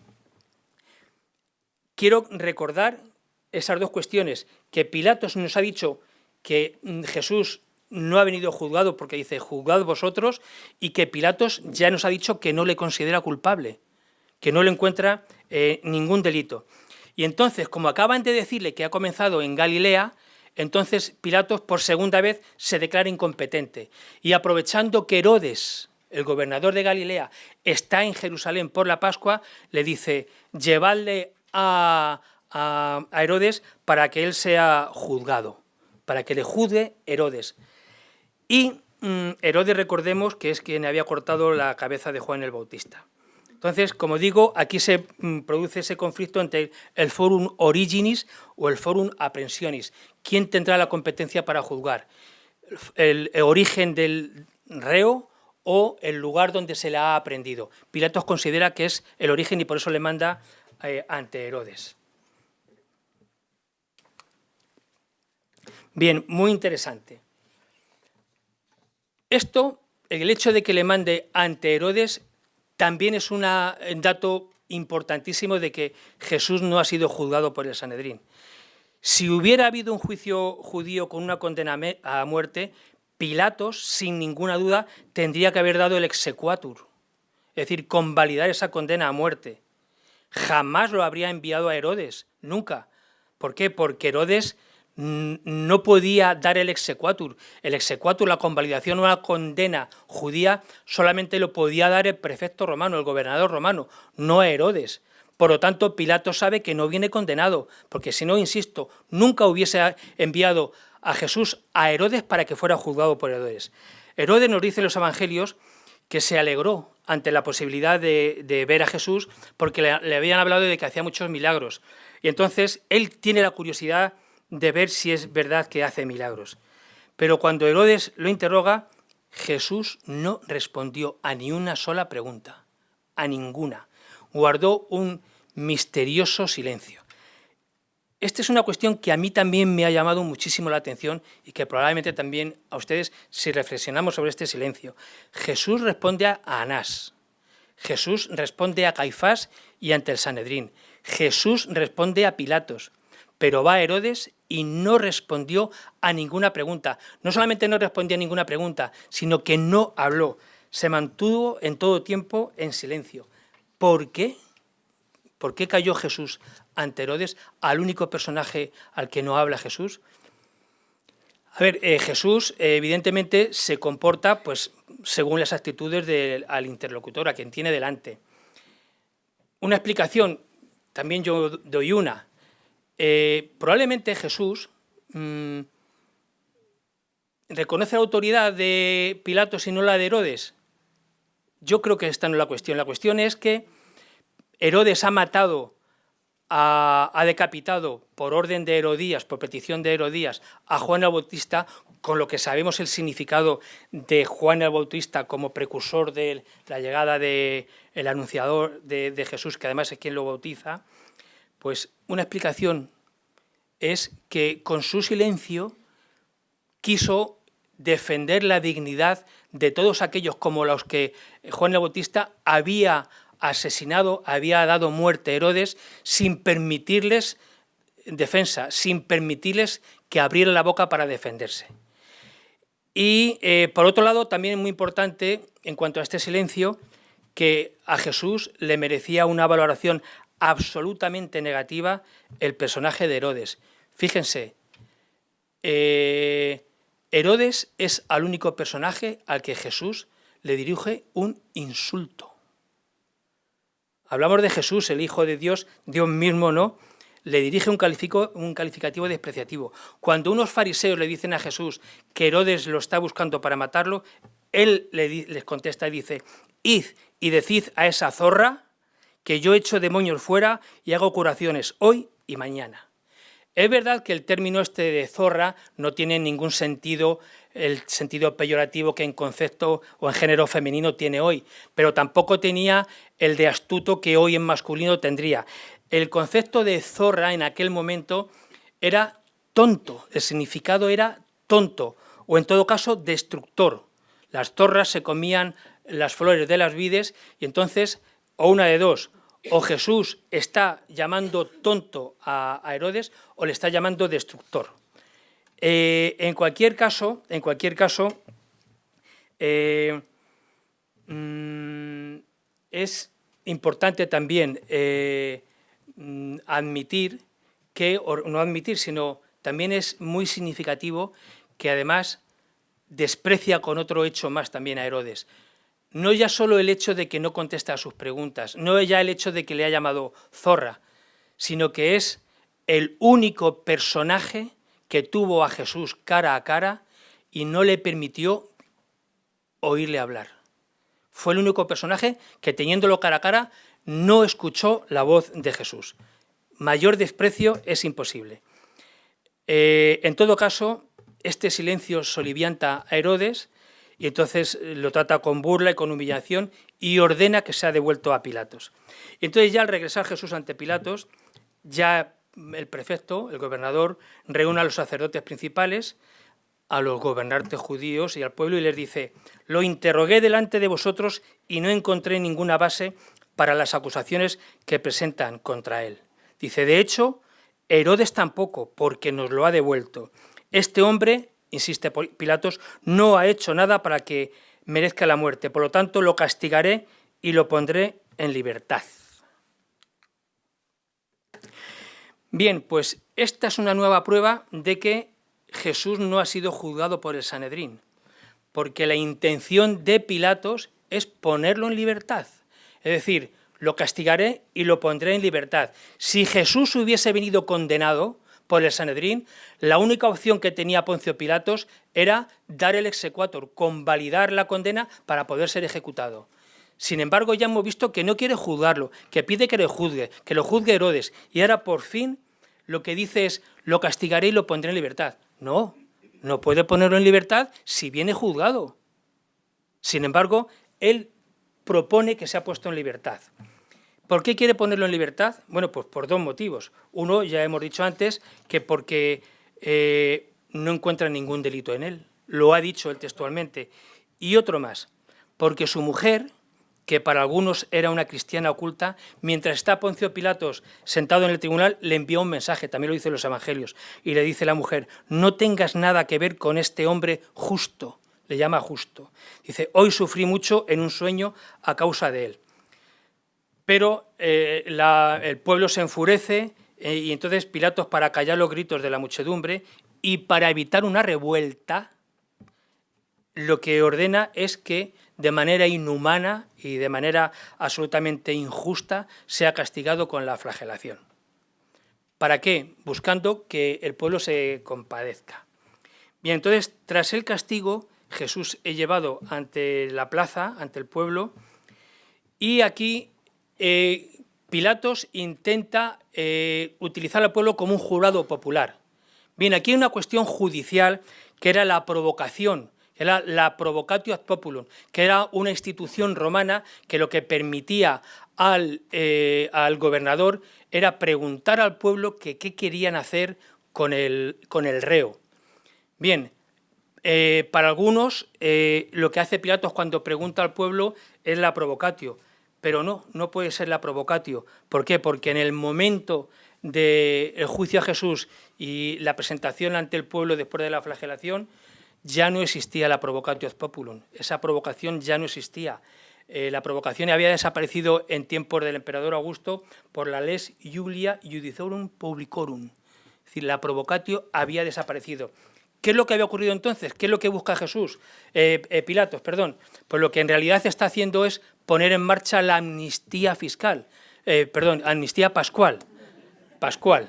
quiero recordar esas dos cuestiones, que Pilatos nos ha dicho que mm, Jesús no ha venido juzgado porque dice juzgad vosotros y que Pilatos ya nos ha dicho que no le considera culpable, que no le encuentra eh, ningún delito. Y entonces, como acaban de decirle que ha comenzado en Galilea, entonces Pilatos por segunda vez se declara incompetente. Y aprovechando que Herodes, el gobernador de Galilea, está en Jerusalén por la Pascua, le dice, llevadle a, Herodes para que él sea juzgado, para que le juzgue Herodes. Y mm, Herodes, recordemos, que es quien había cortado la cabeza de Juan el Bautista. Entonces, como digo, aquí se mm, produce ese conflicto entre el forum originis o el forum aprensionis. ¿Quién tendrá la competencia para juzgar? ¿El, origen del reo o el lugar donde se le ha aprendido? Pilatos considera que es el origen y por eso le manda eh, ante Herodes. Bien, muy interesante. Esto, el hecho de que le mande ante Herodes también es un dato importantísimo de que Jesús no ha sido juzgado por el Sanedrín. Si hubiera habido un juicio judío con una condena a muerte, Pilatos, sin ninguna duda, tendría que haber dado el exequatur, es decir, convalidar esa condena a muerte. Jamás lo habría enviado a Herodes, nunca. ¿Por qué? Porque Herodes no podía dar el exequatur. El exequatur, la convalidación o la condena judía, solamente lo podía dar el prefecto romano, el gobernador romano, no Herodes. Por lo tanto, Pilato sabe que no viene condenado, porque si no, insisto, nunca hubiese enviado a Jesús a Herodes para que fuera juzgado por Herodes. Herodes nos dice en los evangelios que se alegró ante la posibilidad de, ver a Jesús porque le habían hablado de que hacía muchos milagros. Y entonces él tiene la curiosidad de ver si es verdad que hace milagros. Pero cuando Herodes lo interroga, Jesús no respondió a ni una sola pregunta, a ninguna. Guardó un misterioso silencio. Esta es una cuestión que a mí también me ha llamado muchísimo la atención y que probablemente también a ustedes, si reflexionamos sobre este silencio. Jesús responde a Anás, Jesús responde a Caifás y ante el Sanedrín, Jesús responde a Pilatos, pero va a Herodes y no respondió a ninguna pregunta. No solamente no respondió a ninguna pregunta, sino que no habló. Se mantuvo en todo tiempo en silencio. ¿Por qué? ¿Por qué cayó Jesús ante Herodes, al único personaje al que no habla Jesús? A ver, eh, Jesús evidentemente se comporta pues, según las actitudes del al interlocutor, a quien tiene delante. Una explicación, también yo doy una, eh, probablemente Jesús mm, reconoce la autoridad de Pilatos y no la de Herodes. Yo creo que esta no es la cuestión. La cuestión es que Herodes ha matado, ha decapitado por orden de Herodías, por petición de Herodías, a Juan el Bautista, con lo que sabemos el significado de Juan el Bautista como precursor de la llegada del anunciador de Jesús, que además es quien lo bautiza, pues una explicación es que con su silencio quiso defender la dignidad de todos aquellos como los que Juan el Bautista había asesinado, había dado muerte a Herodes sin permitirles defensa, sin permitirles que abrieran la boca para defenderse. Y eh, por otro lado, también muy importante en cuanto a este silencio, que a Jesús le merecía una valoración absolutamente negativa el personaje de Herodes. Fíjense, eh, Herodes es al único personaje al que Jesús le dirige un insulto. Hablamos de Jesús, el Hijo de Dios, Dios mismo, ¿no? Le dirige un, un calificativo despreciativo. Cuando unos fariseos le dicen a Jesús que Herodes lo está buscando para matarlo, él les contesta y dice, id y decid a esa zorra que yo echo demonios fuera y hago curaciones hoy y mañana. Es verdad que el término este de zorra no tiene ningún sentido, el sentido peyorativo que en concepto o en género femenino tiene hoy, pero tampoco tenía el de astuto que hoy en masculino tendría. El concepto de zorra en aquel momento era tonto, el significado era tonto, o en todo caso destructor. Las zorras se comían las flores de las vides y entonces o una de dos, o Jesús está llamando tonto a, Herodes o le está llamando destructor. Eh, en cualquier caso, en cualquier caso eh, mm, es importante también eh, mm, admitir que, o no admitir, sino también es muy significativo que además desprecia con otro hecho más también a Herodes. No ya solo el hecho de que no contesta a sus preguntas, no ya el hecho de que le ha llamado zorra, sino que es el único personaje que tuvo a Jesús cara a cara y no le permitió oírle hablar. Fue el único personaje que teniéndolo cara a cara no escuchó la voz de Jesús. Mayor desprecio es imposible. Eh, en todo caso, este silencio solivianta a Herodes y entonces eh, lo trata con burla y con humillación y ordena que sea devuelto a Pilatos. Entonces ya al regresar Jesús ante Pilatos, ya el prefecto, el gobernador, reúne a los sacerdotes principales, a los gobernantes judíos y al pueblo y les dice, lo interrogué delante de vosotros y no encontré ninguna base para las acusaciones que presentan contra él. Dice, de hecho, Herodes tampoco, porque nos lo ha devuelto. Este hombre, insiste Pilatos, no ha hecho nada para que merezca la muerte, por lo tanto lo castigaré y lo pondré en libertad. Bien, pues esta es una nueva prueba de que Jesús no ha sido juzgado por el Sanedrín, porque la intención de Pilatos es ponerlo en libertad. Es decir, lo castigaré y lo pondré en libertad. Si Jesús hubiese venido condenado por el Sanedrín, la única opción que tenía Poncio Pilatos era dar el exequatur, convalidar la condena para poder ser ejecutado. Sin embargo, ya hemos visto que no quiere juzgarlo, que pide que le juzgue, que lo juzgue Herodes. Y ahora, por fin, lo que dice es, lo castigaré y lo pondré en libertad. No, no puede ponerlo en libertad si viene juzgado. Sin embargo, él propone que sea puesto en libertad. ¿Por qué quiere ponerlo en libertad? Bueno, pues por dos motivos. Uno, ya hemos dicho antes, que porque eh, no encuentra ningún delito en él. Lo ha dicho él textualmente. Y otro más, porque su mujer, que para algunos era una cristiana oculta, mientras está Poncio Pilatos sentado en el tribunal, le envió un mensaje, también lo dice los evangelios, y le dice la mujer, no tengas nada que ver con este hombre justo, le llama justo. Dice, hoy sufrí mucho en un sueño a causa de él. Pero eh, el pueblo se enfurece eh, y entonces Pilatos, para callar los gritos de la muchedumbre y para evitar una revuelta, lo que ordena es que de manera inhumana y de manera absolutamente injusta sea castigado con la flagelación. ¿Para qué? Buscando que el pueblo se compadezca. Bien, entonces, tras el castigo, Jesús es llevado ante la plaza, ante el pueblo, y aquí eh, Pilatos intenta eh, utilizar al pueblo como un jurado popular. Bien, aquí hay una cuestión judicial que era la provocación era la provocatio ad populum, que era una institución romana que lo que permitía al, eh, al gobernador era preguntar al pueblo qué querían hacer con el, con el reo. Bien, eh, para algunos eh, lo que hace Pilatos cuando pregunta al pueblo es la provocatio, pero no, no puede ser la provocatio. ¿Por qué? Porque en el momento del juicio a Jesús y la presentación ante el pueblo después de la flagelación, ya no existía la provocatio populum, esa provocación ya no existía. Eh, la provocación había desaparecido en tiempos del emperador Augusto por la les Julia Judicorum Publicorum, es decir, la provocatio había desaparecido. ¿Qué es lo que había ocurrido entonces? ¿Qué es lo que busca Jesús? Eh, eh, Pilatos, perdón. Pues lo que en realidad está haciendo es poner en marcha la amnistía fiscal, perdón, amnistía pascual, pascual.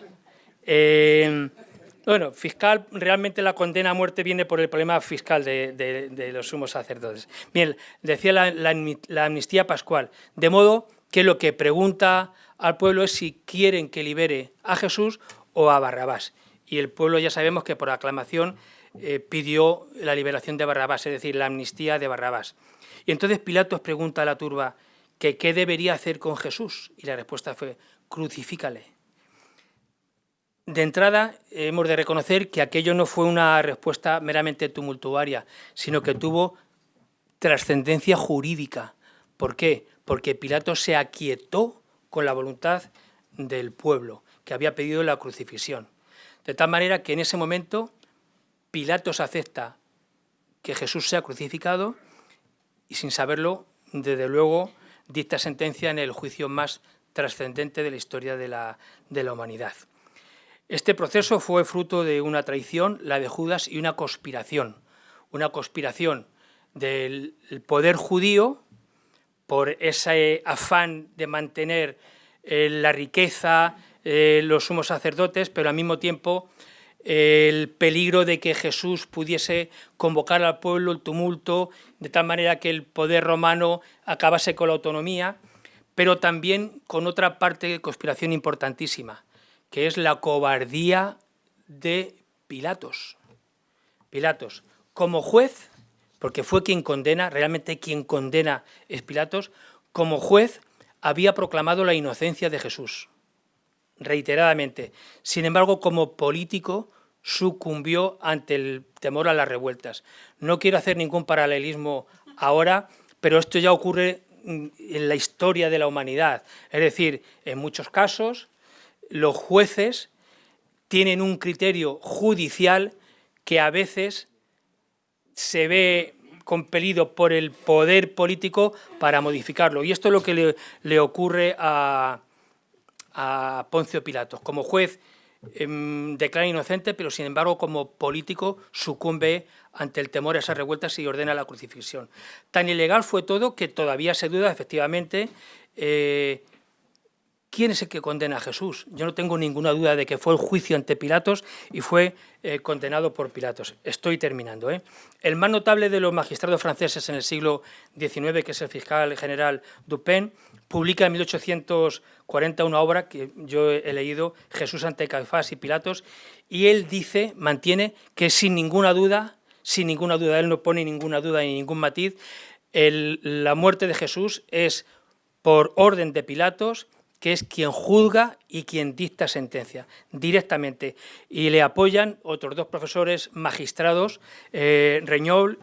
Bueno, fiscal, realmente la condena a muerte viene por el problema fiscal de, los sumos sacerdotes. Bien, decía la, amnistía pascual, de modo que lo que pregunta al pueblo es si quieren que libere a Jesús o a Barrabás. Y el pueblo ya sabemos que por aclamación eh, pidió la liberación de Barrabás, es decir, la amnistía de Barrabás. Y entonces Pilatos pregunta a la turba que qué debería hacer con Jesús, y la respuesta fue, crucifícale. De entrada, hemos de reconocer que aquello no fue una respuesta meramente tumultuaria, sino que tuvo trascendencia jurídica. ¿Por qué? Porque Pilato se aquietó con la voluntad del pueblo, que había pedido la crucifixión. De tal manera que en ese momento Pilatos acepta que Jesús sea crucificado y sin saberlo, desde luego, dicta sentencia en el juicio más trascendente de la historia de la, de la humanidad. Este proceso fue fruto de una traición, la de Judas, y una conspiración. Una conspiración del poder judío por ese afán de mantener eh, la riqueza, eh, los sumos sacerdotes, pero al mismo tiempo el peligro de que Jesús pudiese convocar al pueblo, el tumulto, de tal manera que el poder romano acabase con la autonomía, pero también con otra parte de conspiración importantísima, que es la cobardía de Pilatos. Pilatos, como juez, porque fue quien condena, realmente quien condena es Pilatos, como juez había proclamado la inocencia de Jesús reiteradamente. Sin embargo, como político sucumbió ante el temor a las revueltas. No quiero hacer ningún paralelismo ahora, pero esto ya ocurre en la historia de la humanidad. Es decir, en muchos casos los jueces tienen un criterio judicial que a veces se ve compelido por el poder político para modificarlo. Y esto es lo que le, ocurre a, a Poncio Pilatos. Como juez em, declara inocente, pero sin embargo como político sucumbe ante el temor a esas revueltas y ordena la crucifixión. Tan ilegal fue todo que todavía se duda efectivamente eh, ¿Quién es el que condena a Jesús? Yo no tengo ninguna duda de que fue el juicio ante Pilatos y fue eh, condenado por Pilatos. Estoy terminando. ¿eh? El más notable de los magistrados franceses en el siglo XIX, que es el fiscal general Dupin, publica en 1840 una obra que yo he leído, Jesús ante Caifás y Pilatos, y él dice, mantiene que sin ninguna duda, sin ninguna duda, él no pone ninguna duda ni ningún matiz, la muerte de Jesús es por orden de Pilatos que es quien juzga y quien dicta sentencia directamente. Y le apoyan otros dos profesores magistrados, eh,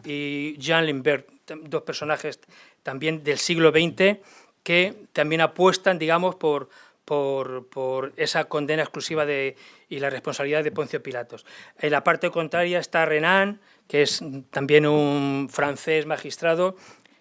y Jean Limbert, dos personajes también del siglo XX que también apuestan, digamos, por, por, esa condena exclusiva de, y la responsabilidad de Poncio Pilatos. En la parte contraria está Renan, que es también un francés magistrado,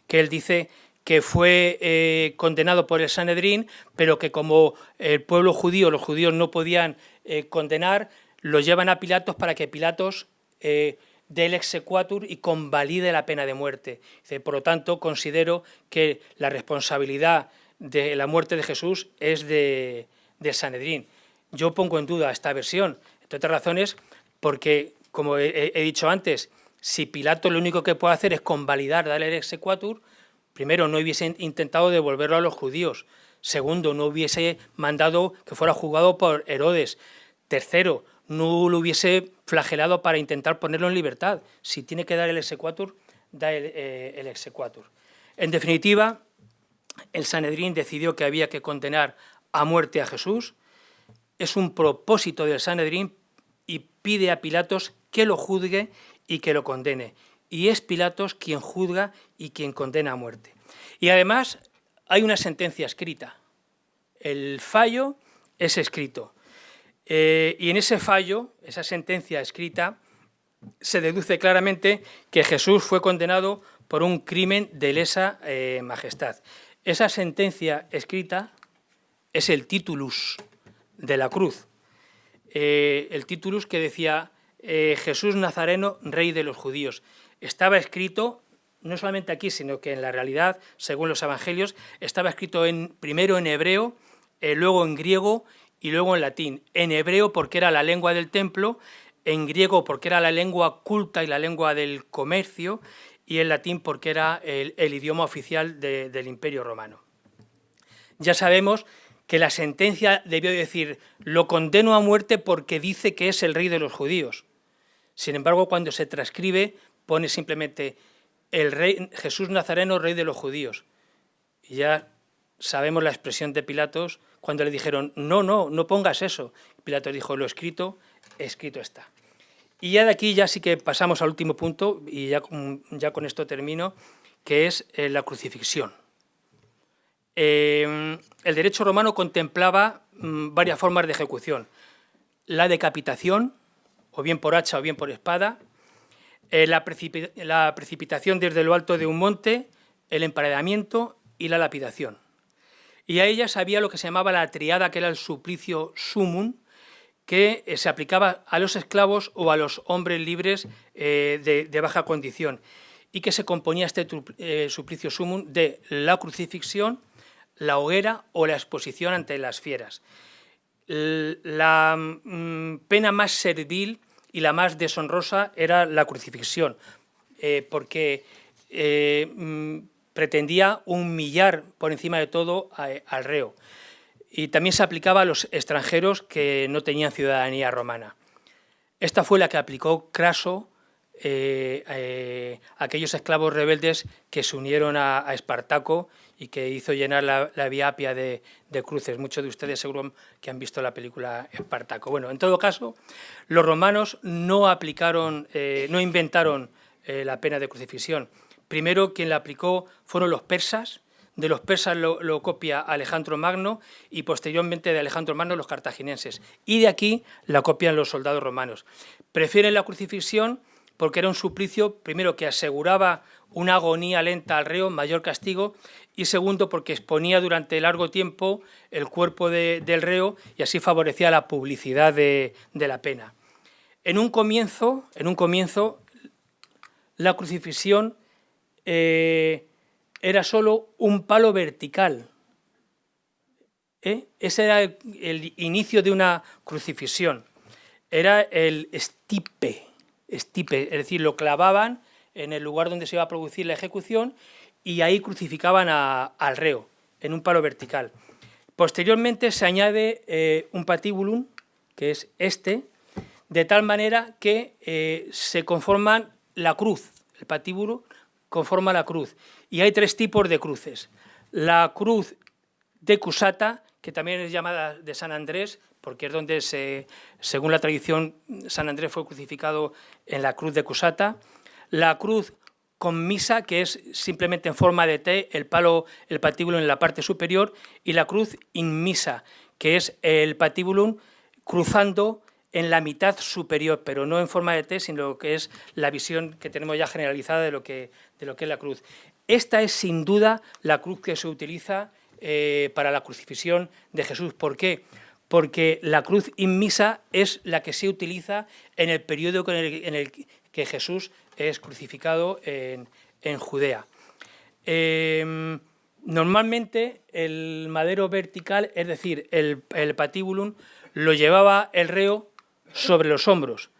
que él dice que fue eh, condenado por el Sanedrín, pero que como el pueblo judío, los judíos no podían eh, condenar, lo llevan a Pilatos para que Pilatos eh, dé el exequatur y convalide la pena de muerte. Por lo tanto, considero que la responsabilidad de la muerte de Jesús es de, Sanedrín. Yo pongo en duda esta versión, entre otras razones, porque, como he, dicho antes, si Pilato lo único que puede hacer es convalidar, darle el exequatur, primero, no hubiese intentado devolverlo a los judíos. Segundo, no hubiese mandado que fuera juzgado por Herodes. Tercero, no lo hubiese flagelado para intentar ponerlo en libertad. Si tiene que dar el exequatur, da el, eh, exequatur. En definitiva, el Sanedrín decidió que había que condenar a muerte a Jesús. Es un propósito del Sanedrín y pide a Pilatos que lo juzgue y que lo condene y es Pilatos quien juzga y quien condena a muerte. Y además hay una sentencia escrita. El fallo es escrito. Eh, y en ese fallo, esa sentencia escrita, se deduce claramente que Jesús fue condenado por un crimen de lesa eh, majestad. Esa sentencia escrita es el titulus de la cruz. Eh, el titulus que decía Jesús Nazareno, rey de los judíos estaba escrito, no solamente aquí, sino que en la realidad, según los evangelios, estaba escrito en, primero en hebreo, eh, luego en griego y luego en latín. En hebreo porque era la lengua del templo, en griego porque era la lengua culta y la lengua del comercio, y en latín porque era el, idioma oficial del Imperio Romano. Ya sabemos que la sentencia debió decir, lo condeno a muerte porque dice que es el rey de los judíos. Sin embargo, cuando se transcribe, pone simplemente el rey, Jesús Nazareno, rey de los judíos. Y ya sabemos la expresión de Pilatos cuando le dijeron, no, no, no pongas eso. Pilatos dijo, lo escrito, escrito está. Y ya de aquí ya sí que pasamos al último punto, y ya, ya con esto termino, que es eh, la crucifixión. Em, el derecho romano contemplaba mm, varias formas de ejecución. La decapitación, o bien por hacha o bien por espada, eh, la, precipitación desde lo alto de un monte, el emparedamiento y la lapidación. y a ellas había lo que se llamaba la triada, que era el suplicio sumum, que eh, se aplicaba a los esclavos o a los hombres libres eh, de, baja condición, y que se componía este suplicio sumum de la crucifixión, la hoguera o la exposición ante las fieras. La mm, pena más servil y la más deshonrosa era la crucifixión, porque mm, pretendía humillar por encima de todo al reo. Y también se aplicaba a los extranjeros que no tenían ciudadanía romana. Esta fue la que aplicó Craso eh, eh, a aquellos esclavos rebeldes que se unieron a, Espartaco y que hizo llenar la, vía apia de, cruces. Muchos de ustedes seguro que han visto la película Espartaco. Bueno, en todo caso, los romanos no aplicaron, eh, no inventaron la pena de crucifixión, Primero quien la aplicó fueron los persas, de los persas lo, copia Alejandro Magno y posteriormente de Alejandro Magno los cartagineses. Y de aquí la copian los soldados romanos. Prefieren la crucifixión porque era un suplicio, primero, que aseguraba una agonía lenta al reo, mayor castigo, y segundo, porque exponía durante largo tiempo el cuerpo del reo y así favorecía la publicidad de, la pena. En un comienzo, en un comienzo la crucifixión eh, era solo un palo vertical. ¿eh? Ese era el, inicio de una crucifixión. Era el stipe, stipe, es decir, lo clavaban en el lugar donde se iba a producir la ejecución y ahí crucificaban al reo, en un palo vertical. Posteriormente se añade eh, un patíbulum, que es este, de tal manera que se conforman la cruz, el patíbulo, conforma la cruz. Y hay tres tipos de cruces. La cruz de Cusata, que también es llamada de San Andrés, porque es donde, se, según la tradición, San Andrés fue crucificado en la cruz de Cusata. La cruz con misa, que es simplemente en forma de T, el palo, el patíbulo en la parte superior, y la cruz inmisa, que es el patíbulo cruzando en la mitad superior, pero no en forma de T, sino que es la visión que tenemos ya generalizada de lo que, de lo que es la cruz. Esta es sin duda la cruz que se utiliza eh, para la crucifixión de Jesús. ¿Por qué? Porque la cruz inmisa es la que se utiliza en el periodo en el, que Jesús es crucificado en, Judea. Em, normalmente el madero vertical, es decir, el, el patíbulum, lo llevaba el reo sobre los hombros.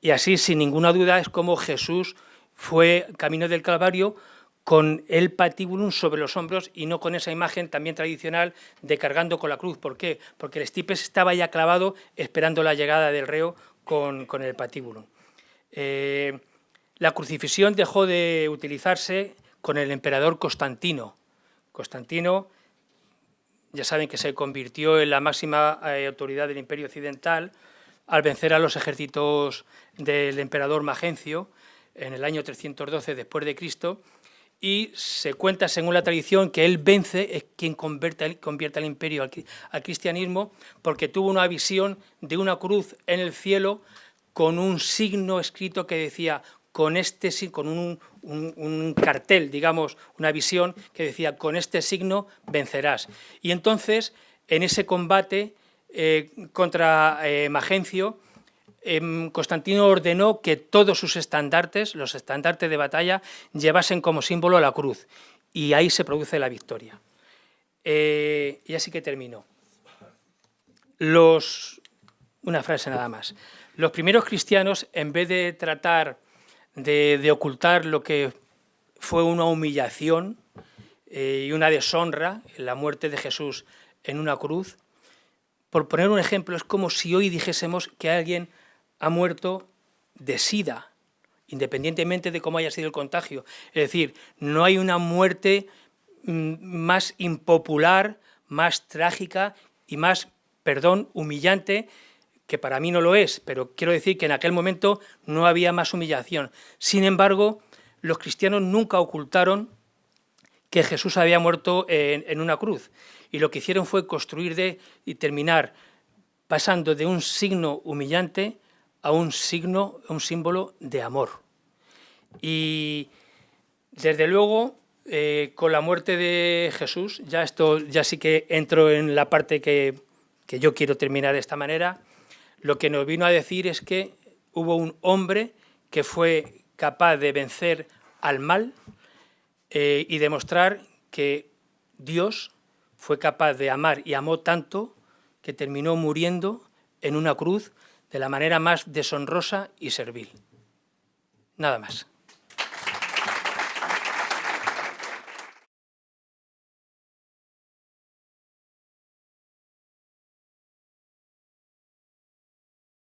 Y así, sin ninguna duda, es como Jesús fue camino del Calvario con el patíbulum sobre los hombros y no con esa imagen también tradicional de cargando con la cruz. ¿Por qué? Porque el estipes estaba ya clavado esperando la llegada del reo con, el patíbulum. Eh, la crucifixión dejó de utilizarse con el emperador Constantino. Constantino, ya saben que se convirtió en la máxima eh, autoridad del imperio occidental, al vencer a los ejércitos del emperador Magencio en el año 312 después de Cristo y se cuenta según la tradición que él vence, es quien convierte, convierte al imperio al, cristianismo porque tuvo una visión de una cruz en el cielo con un signo escrito que decía con este con un, un, cartel, digamos, una visión que decía con este signo vencerás. Y entonces en ese combate eh, contra eh, Magencio, em, Constantino ordenó que todos sus estandartes, los estandartes de batalla, llevasen como símbolo la cruz, y ahí se produce la victoria. Eh, y así que termino. Los, una frase nada más. Los primeros cristianos, en vez de tratar de, ocultar lo que fue una humillación y una deshonra, la muerte de Jesús en una cruz, por poner un ejemplo, es como si hoy dijésemos que alguien ha muerto de sida, independientemente de cómo haya sido el contagio. Es decir, no hay una muerte mm, más impopular, más trágica y más, perdón, humillante, que para mí no lo es, pero quiero decir que en aquel momento no había más humillación. Sin embargo, los cristianos nunca ocultaron que Jesús había muerto en una cruz y lo que hicieron fue construir de y terminar pasando de un signo humillante a un signo, un símbolo de amor. Y desde luego eh, con la muerte de Jesús, ya esto ya sí que entro en la parte que, que yo quiero terminar de esta manera, lo que nos vino a decir es que hubo un hombre que fue capaz de vencer al mal eh, y demostrar que Dios fue capaz de amar y amó tanto que terminó muriendo en una cruz de la manera más deshonrosa y servil. Nada más.